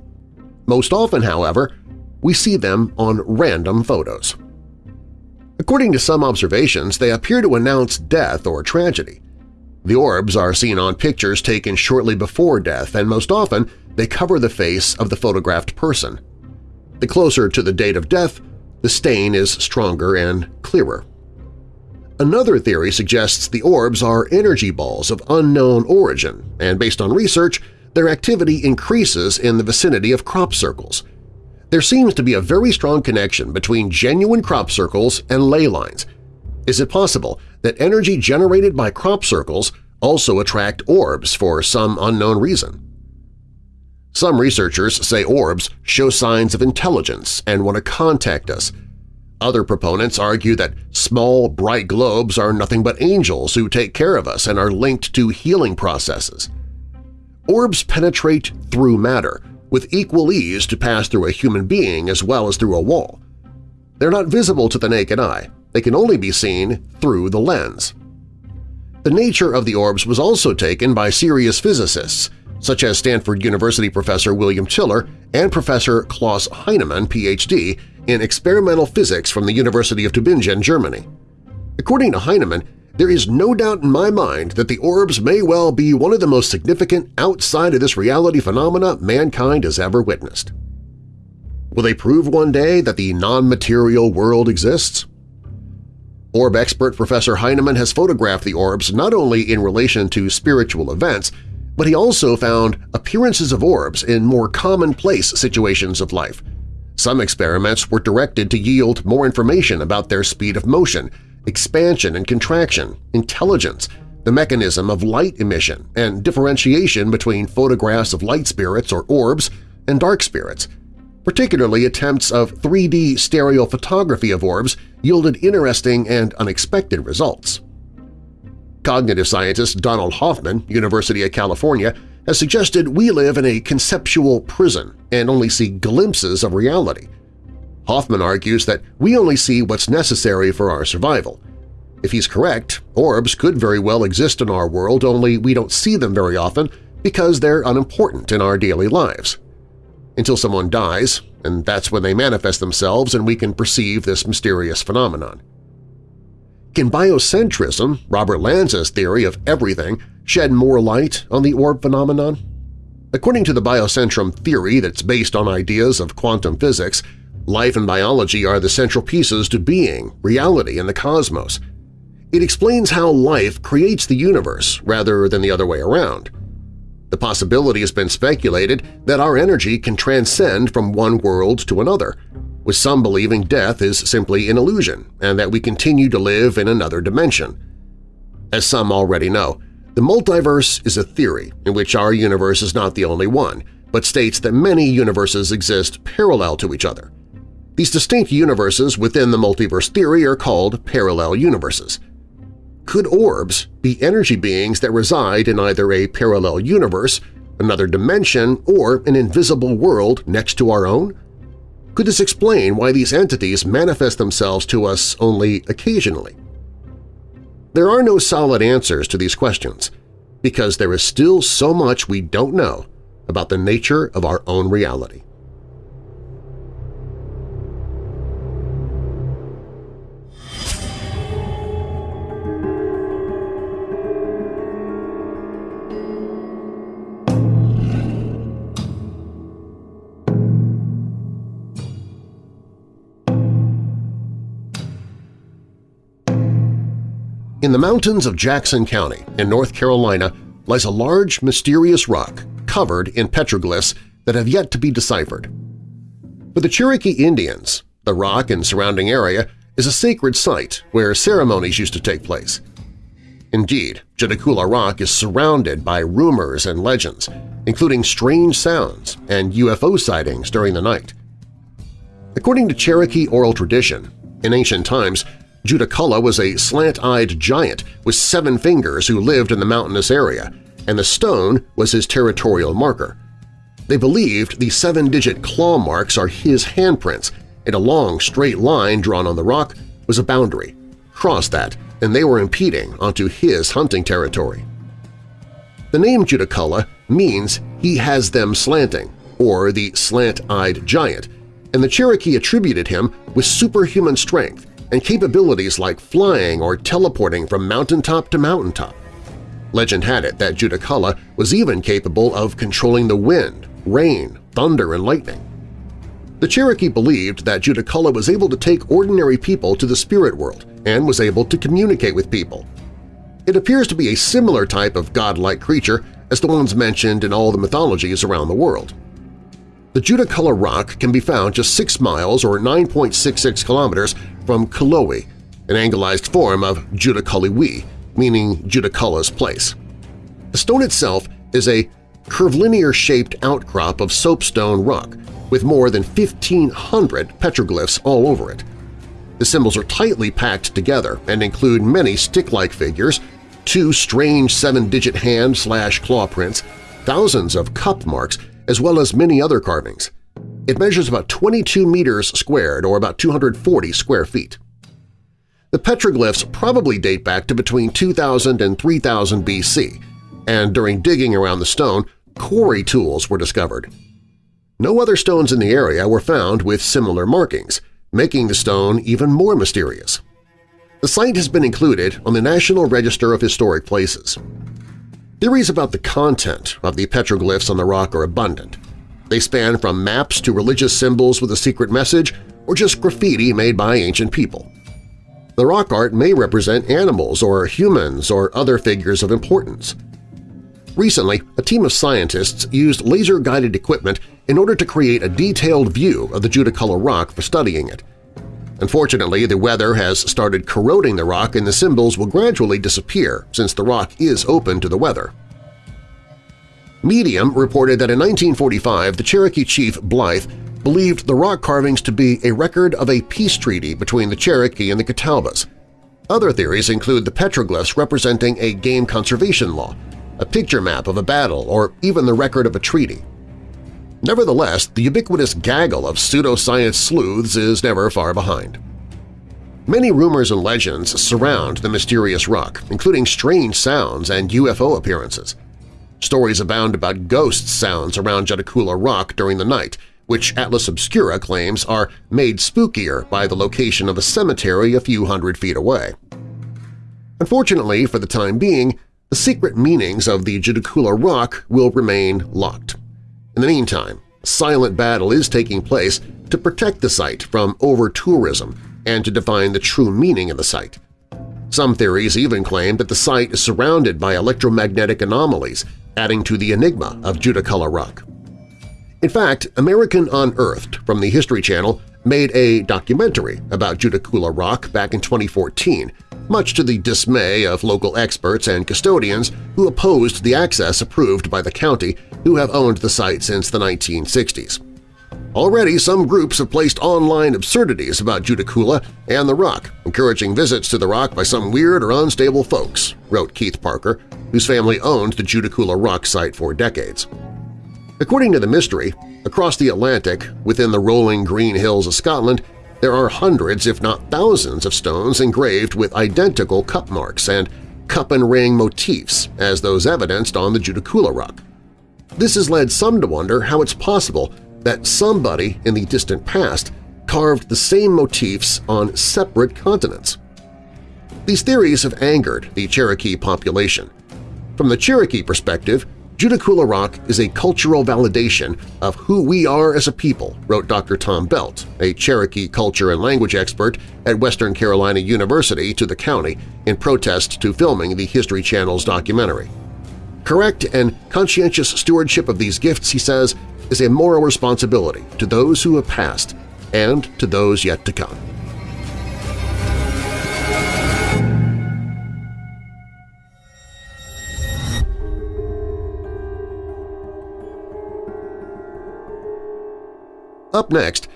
Speaker 2: Most often, however, we see them on random photos. According to some observations, they appear to announce death or tragedy. The orbs are seen on pictures taken shortly before death, and most often they cover the face of the photographed person. The closer to the date of death, the stain is stronger and clearer. Another theory suggests the orbs are energy balls of unknown origin, and based on research, their activity increases in the vicinity of crop circles. There seems to be a very strong connection between genuine crop circles and ley lines. Is it possible that energy generated by crop circles also attract orbs for some unknown reason? Some researchers say orbs show signs of intelligence and want to contact us. Other proponents argue that small, bright globes are nothing but angels who take care of us and are linked to healing processes. Orbs penetrate through matter, with equal ease to pass through a human being as well as through a wall. They're not visible to the naked eye, they can only be seen through the lens. The nature of the orbs was also taken by serious physicists, such as Stanford University professor William Tiller and Professor Klaus Heinemann, Ph.D., in experimental physics from the University of Tübingen, Germany. According to Heinemann, there is no doubt in my mind that the orbs may well be one of the most significant outside of this reality phenomena mankind has ever witnessed. Will they prove one day that the non-material world exists? Orb expert Professor Heinemann has photographed the orbs not only in relation to spiritual events, but he also found appearances of orbs in more commonplace situations of life. Some experiments were directed to yield more information about their speed of motion, expansion and contraction, intelligence, the mechanism of light emission, and differentiation between photographs of light spirits or orbs and dark spirits – Particularly attempts of 3D stereophotography of orbs yielded interesting and unexpected results. Cognitive scientist Donald Hoffman, University of California, has suggested we live in a conceptual prison and only see glimpses of reality. Hoffman argues that we only see what's necessary for our survival. If he's correct, orbs could very well exist in our world only we don't see them very often because they're unimportant in our daily lives until someone dies, and that's when they manifest themselves and we can perceive this mysterious phenomenon. Can biocentrism, Robert Lanza's theory of everything, shed more light on the orb phenomenon? According to the biocentrum theory that's based on ideas of quantum physics, life and biology are the central pieces to being, reality, and the cosmos. It explains how life creates the universe rather than the other way around. The possibility has been speculated that our energy can transcend from one world to another, with some believing death is simply an illusion and that we continue to live in another dimension. As some already know, the multiverse is a theory in which our universe is not the only one, but states that many universes exist parallel to each other. These distinct universes within the multiverse theory are called parallel universes. Could orbs be energy beings that reside in either a parallel universe, another dimension, or an invisible world next to our own? Could this explain why these entities manifest themselves to us only occasionally? There are no solid answers to these questions, because there is still so much we don't know about the nature of our own reality. In the mountains of Jackson County in North Carolina lies a large, mysterious rock covered in petroglyphs that have yet to be deciphered. For the Cherokee Indians, the rock and surrounding area is a sacred site where ceremonies used to take place. Indeed, Judaculla Rock is surrounded by rumors and legends, including strange sounds and UFO sightings during the night. According to Cherokee oral tradition, in ancient times Judaculla was a slant-eyed giant with seven fingers who lived in the mountainous area, and the stone was his territorial marker. They believed the seven-digit claw marks are his handprints, and a long, straight line drawn on the rock was a boundary. Cross that, and they were impeding onto his hunting territory. The name Judaculla means he has them slanting, or the slant-eyed giant, and the Cherokee attributed him with superhuman strength and capabilities like flying or teleporting from mountaintop to mountaintop. Legend had it that Judaculla was even capable of controlling the wind, rain, thunder, and lightning. The Cherokee believed that Judaculla was able to take ordinary people to the spirit world and was able to communicate with people. It appears to be a similar type of godlike creature as the ones mentioned in all the mythologies around the world. The Judaculla Rock can be found just 6 miles or 9.66 kilometers from Cullowhee, an anglicized form of Judaculliwee, meaning Judaculla's place. The stone itself is a curvilinear-shaped outcrop of soapstone rock with more than 1,500 petroglyphs all over it. The symbols are tightly packed together and include many stick-like figures, two strange seven-digit hand-slash-claw prints, thousands of cup marks, as well as many other carvings. It measures about 22 meters squared or about 240 square feet. The petroglyphs probably date back to between 2000 and 3000 BC, and during digging around the stone, quarry tools were discovered. No other stones in the area were found with similar markings, making the stone even more mysterious. The site has been included on the National Register of Historic Places. Theories about the content of the petroglyphs on the rock are abundant. They span from maps to religious symbols with a secret message or just graffiti made by ancient people. The rock art may represent animals or humans or other figures of importance. Recently, a team of scientists used laser-guided equipment in order to create a detailed view of the Judaculla rock for studying it. Unfortunately, the weather has started corroding the rock and the symbols will gradually disappear since the rock is open to the weather. Medium reported that in 1945 the Cherokee chief Blythe believed the rock carvings to be a record of a peace treaty between the Cherokee and the Catawbas. Other theories include the petroglyphs representing a game conservation law, a picture map of a battle, or even the record of a treaty. Nevertheless, the ubiquitous gaggle of pseudoscience sleuths is never far behind. Many rumors and legends surround the mysterious rock, including strange sounds and UFO appearances. Stories abound about ghost sounds around Judaculla Rock during the night, which Atlas Obscura claims are made spookier by the location of a cemetery a few hundred feet away. Unfortunately, for the time being, the secret meanings of the Judaculla Rock will remain locked. In the meantime, silent battle is taking place to protect the site from over-tourism and to define the true meaning of the site. Some theories even claim that the site is surrounded by electromagnetic anomalies, adding to the enigma of Judaculla Rock. In fact, American Unearthed from the History Channel made a documentary about Judaculla Rock back in 2014 much to the dismay of local experts and custodians who opposed the access approved by the county who have owned the site since the 1960s. Already, some groups have placed online absurdities about Judaculla and the Rock, encouraging visits to the Rock by some weird or unstable folks, wrote Keith Parker, whose family owned the Judaculla Rock site for decades. According to the mystery, across the Atlantic, within the rolling green hills of Scotland, there are hundreds if not thousands of stones engraved with identical cup marks and cup and ring motifs as those evidenced on the Judaculla rock. This has led some to wonder how it's possible that somebody in the distant past carved the same motifs on separate continents. These theories have angered the Cherokee population. From the Cherokee perspective, Judaculla Rock is a cultural validation of who we are as a people, wrote Dr. Tom Belt, a Cherokee culture and language expert at Western Carolina University to the county in protest to filming the History Channel's documentary. Correct and conscientious stewardship of these gifts, he says, is a moral responsibility to those who have passed and to those yet to come. Up next,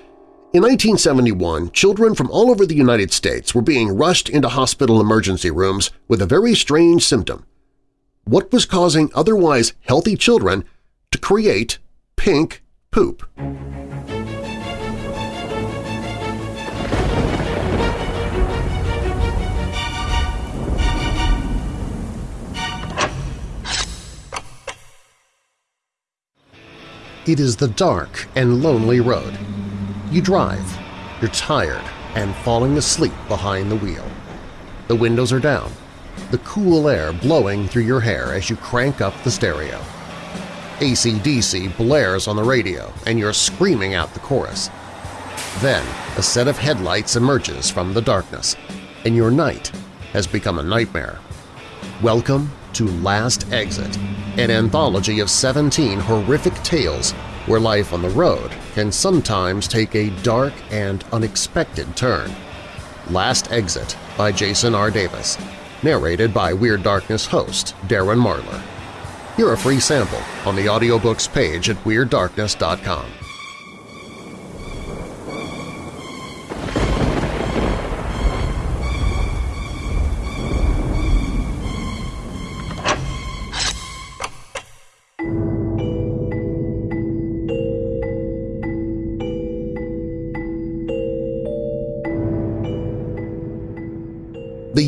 Speaker 2: in 1971, children from all over the United States were being rushed into hospital emergency rooms with a very strange symptom. What was causing otherwise healthy children to create pink poop? It is the dark and lonely road. You drive, you're tired and falling asleep behind the wheel. The windows are down, the cool air blowing through your hair as you crank up the stereo. ACDC blares on the radio and you're screaming out the chorus. Then a set of headlights emerges from the darkness, and your night has become a nightmare. Welcome to Last Exit, an anthology of 17 horrific tales where life on the road can sometimes take a dark and unexpected turn. Last Exit by Jason R. Davis, narrated by Weird Darkness host Darren Marlar. Hear a free sample on the audiobooks page at WeirdDarkness.com.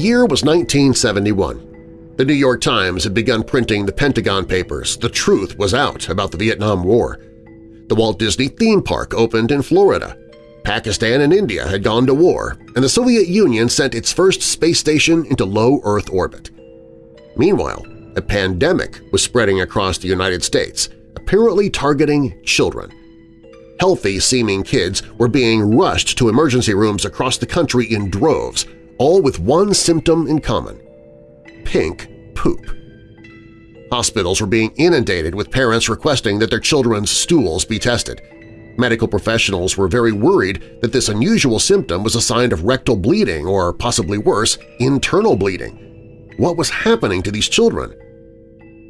Speaker 2: year was 1971. The New York Times had begun printing the Pentagon Papers. The truth was out about the Vietnam War. The Walt Disney theme park opened in Florida. Pakistan and India had gone to war, and the Soviet Union sent its first space station into low Earth orbit. Meanwhile, a pandemic was spreading across the United States, apparently targeting children. Healthy-seeming kids were being rushed to emergency rooms across the country in droves, all with one symptom in common – pink poop. Hospitals were being inundated with parents requesting that their children's stools be tested. Medical professionals were very worried that this unusual symptom was a sign of rectal bleeding or, possibly worse, internal bleeding. What was happening to these children?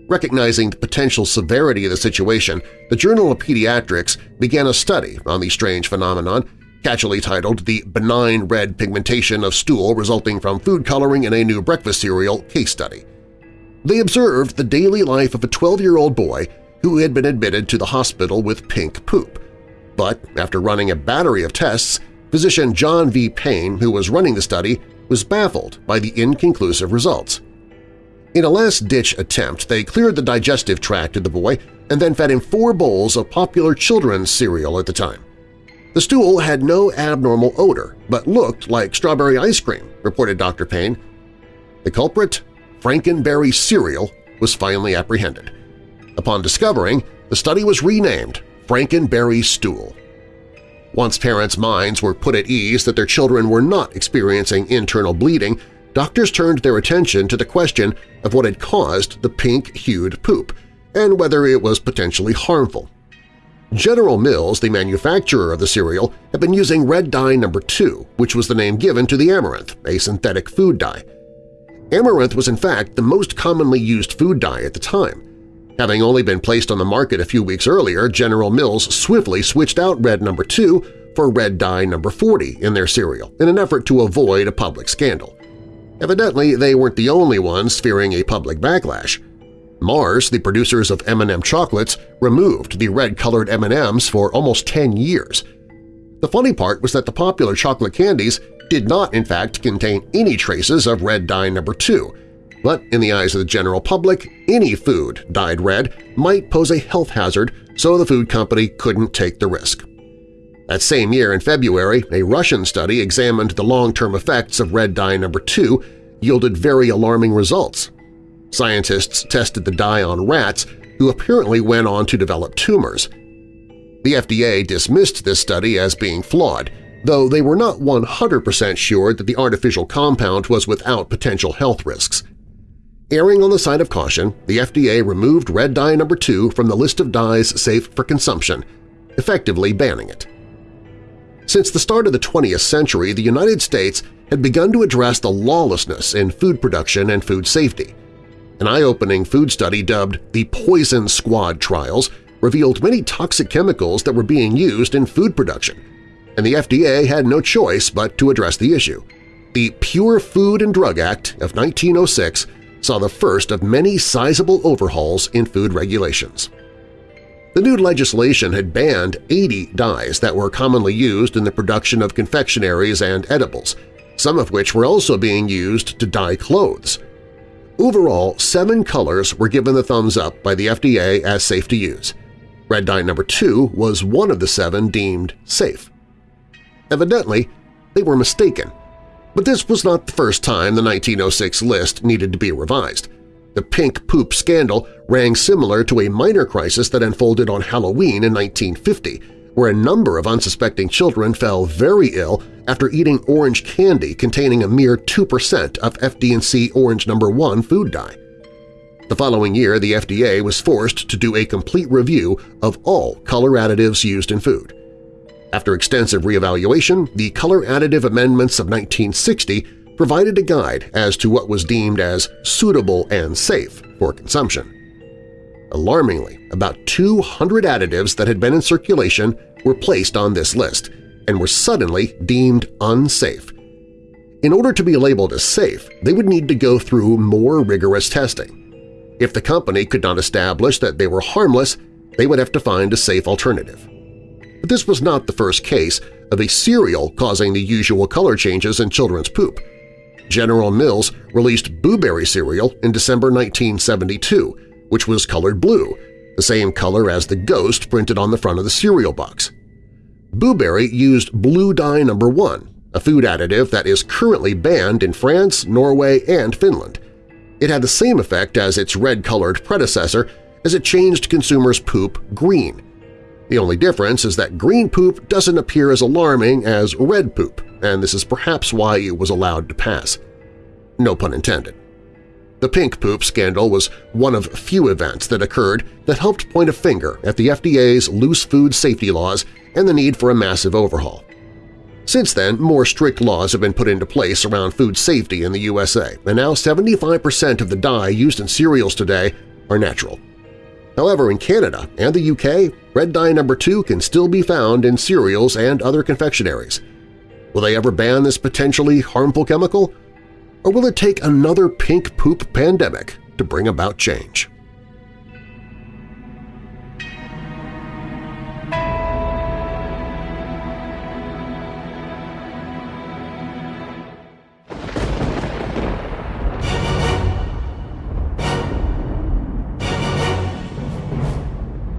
Speaker 2: Recognizing the potential severity of the situation, the Journal of Pediatrics began a study on the strange phenomenon, catchily titled The Benign Red Pigmentation of Stool Resulting from Food Coloring in a New Breakfast Cereal Case Study. They observed the daily life of a 12-year-old boy who had been admitted to the hospital with pink poop. But after running a battery of tests, physician John V. Payne, who was running the study, was baffled by the inconclusive results. In a last-ditch attempt, they cleared the digestive tract of the boy and then fed him four bowls of popular children's cereal at the time. The stool had no abnormal odor but looked like strawberry ice cream, reported Dr. Payne. The culprit, Frankenberry cereal, was finally apprehended. Upon discovering, the study was renamed Frankenberry Stool. Once parents' minds were put at ease that their children were not experiencing internal bleeding, doctors turned their attention to the question of what had caused the pink-hued poop and whether it was potentially harmful. General Mills, the manufacturer of the cereal, had been using red dye number 2, which was the name given to the amaranth, a synthetic food dye. Amaranth was in fact the most commonly used food dye at the time. Having only been placed on the market a few weeks earlier, General Mills swiftly switched out red number 2 for red dye number 40 in their cereal in an effort to avoid a public scandal. Evidently, they weren't the only ones fearing a public backlash. Mars, the producers of M&M chocolates, removed the red-colored M&Ms for almost 10 years. The funny part was that the popular chocolate candies did not in fact contain any traces of red dye number 2, but in the eyes of the general public, any food dyed red might pose a health hazard, so the food company couldn't take the risk. That same year, in February, a Russian study examined the long-term effects of red dye number 2 yielded very alarming results. Scientists tested the dye on rats who apparently went on to develop tumors. The FDA dismissed this study as being flawed, though they were not 100% sure that the artificial compound was without potential health risks. Erring on the side of caution, the FDA removed red dye number 2 from the list of dyes safe for consumption, effectively banning it. Since the start of the 20th century, the United States had begun to address the lawlessness in food production and food safety. An eye-opening food study dubbed the Poison Squad trials revealed many toxic chemicals that were being used in food production, and the FDA had no choice but to address the issue. The Pure Food and Drug Act of 1906 saw the first of many sizable overhauls in food regulations. The new legislation had banned 80 dyes that were commonly used in the production of confectionaries and edibles, some of which were also being used to dye clothes. Overall, seven colors were given the thumbs up by the FDA as safe to use. Red dye number 2 was one of the seven deemed safe. Evidently, they were mistaken. But this was not the first time the 1906 list needed to be revised. The pink poop scandal rang similar to a minor crisis that unfolded on Halloween in 1950, where a number of unsuspecting children fell very ill after eating orange candy containing a mere 2% of FD&C Orange No. 1 food dye. The following year, the FDA was forced to do a complete review of all color additives used in food. After extensive reevaluation, the Color Additive Amendments of 1960 provided a guide as to what was deemed as suitable and safe for consumption. Alarmingly, about 200 additives that had been in circulation were placed on this list and were suddenly deemed unsafe. In order to be labeled as safe, they would need to go through more rigorous testing. If the company could not establish that they were harmless, they would have to find a safe alternative. But this was not the first case of a cereal causing the usual color changes in children's poop. General Mills released Boo Berry cereal in December 1972, which was colored blue, the same color as the ghost printed on the front of the cereal box. Boo Berry used blue dye number 1, a food additive that is currently banned in France, Norway, and Finland. It had the same effect as its red-colored predecessor as it changed consumers' poop green. The only difference is that green poop doesn't appear as alarming as red poop, and this is perhaps why it was allowed to pass. No pun intended. The pink poop scandal was one of few events that occurred that helped point a finger at the FDA's loose food safety laws and the need for a massive overhaul. Since then, more strict laws have been put into place around food safety in the USA, and now 75% of the dye used in cereals today are natural. However, in Canada and the UK, red dye number 2 can still be found in cereals and other confectionaries. Will they ever ban this potentially harmful chemical? Or will it take another pink poop pandemic to bring about change?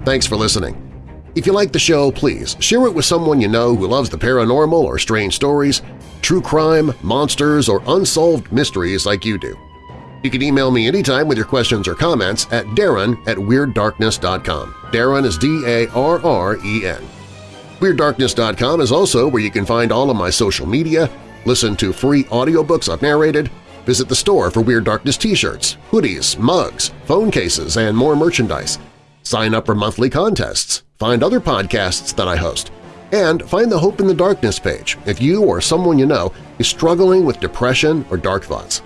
Speaker 2: Thanks for listening. If you like the show, please share it with someone you know who loves the paranormal or strange stories, true crime, monsters, or unsolved mysteries like you do. You can email me anytime with your questions or comments at darren at WeirdDarkness.com. Darren is D-A-R-R-E-N. WeirdDarkness.com is also where you can find all of my social media, listen to free audiobooks I've narrated, visit the store for Weird Darkness t-shirts, hoodies, mugs, phone cases, and more merchandise – sign up for monthly contests, find other podcasts that I host, and find the Hope in the Darkness page if you or someone you know is struggling with depression or dark thoughts.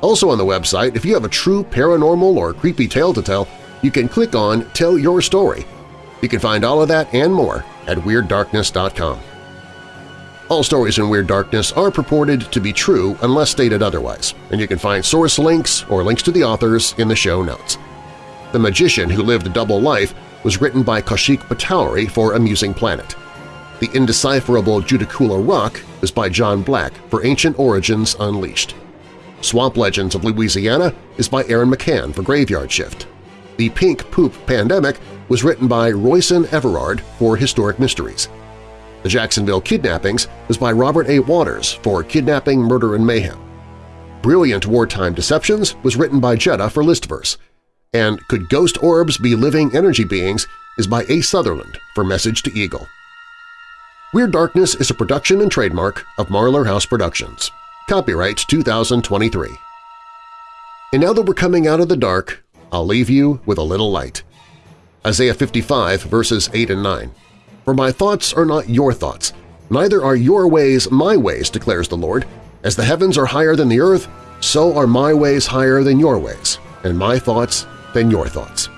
Speaker 2: Also on the website, if you have a true paranormal or creepy tale to tell, you can click on Tell Your Story. You can find all of that and more at WeirdDarkness.com. All stories in Weird Darkness are purported to be true unless stated otherwise, and you can find source links or links to the authors in the show notes. The Magician Who Lived a Double Life was written by Kaushik Patowary for Amusing Planet. The Indecipherable Judaculla Rock was by John Black for Ancient Origins Unleashed. Swamp Legends of Louisiana is by Aaron McCann for Graveyard Shift. The Pink Poop Pandemic was written by Royson Everard for Historic Mysteries. The Jacksonville Kidnappings was by Robert A. Waters for Kidnapping, Murder, and Mayhem. Brilliant Wartime Deceptions was written by Jetta for Listverse and Could Ghost Orbs Be Living Energy Beings is by A. Sutherland for Message to Eagle. Weird Darkness is a production and trademark of Marlar House Productions. Copyright 2023. And now that we're coming out of the dark, I'll leave you with a little light. Isaiah 55 verses 8 and 9. For my thoughts are not your thoughts, neither are your ways my ways, declares the Lord. As the heavens are higher than the earth, so are my ways higher than your ways, and my thoughts than your thoughts.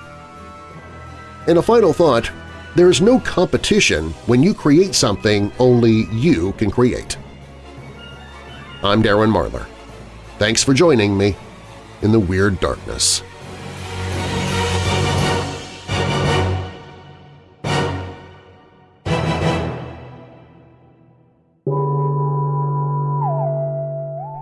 Speaker 2: And a final thought, there is no competition when you create something only you can create. I'm Darren Marlar. Thanks for joining me in the Weird Darkness.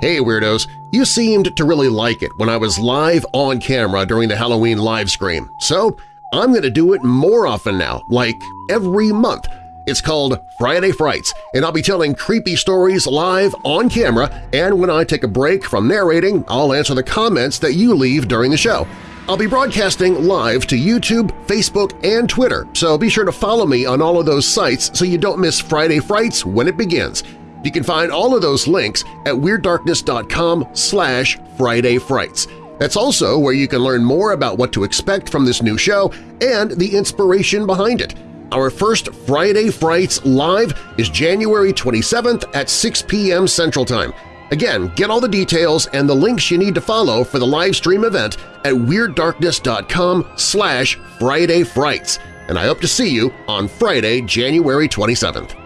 Speaker 2: Hey Weirdos! You seemed to really like it when I was live on camera during the Halloween live stream, so I'm going to do it more often now, like every month. It's called Friday Frights, and I'll be telling creepy stories live on camera, and when I take a break from narrating, I'll answer the comments that you leave during the show. I'll be broadcasting live to YouTube, Facebook, and Twitter, so be sure to follow me on all of those sites so you don't miss Friday Frights when it begins. You can find all of those links at WeirdDarkness.com slash Friday Frights. That's also where you can learn more about what to expect from this new show and the inspiration behind it. Our first Friday Frights Live is January 27th at 6 p.m. Central Time. Again, get all the details and the links you need to follow for the live stream event at WeirdDarkness.com slash Friday Frights. And I hope to see you on Friday, January 27th.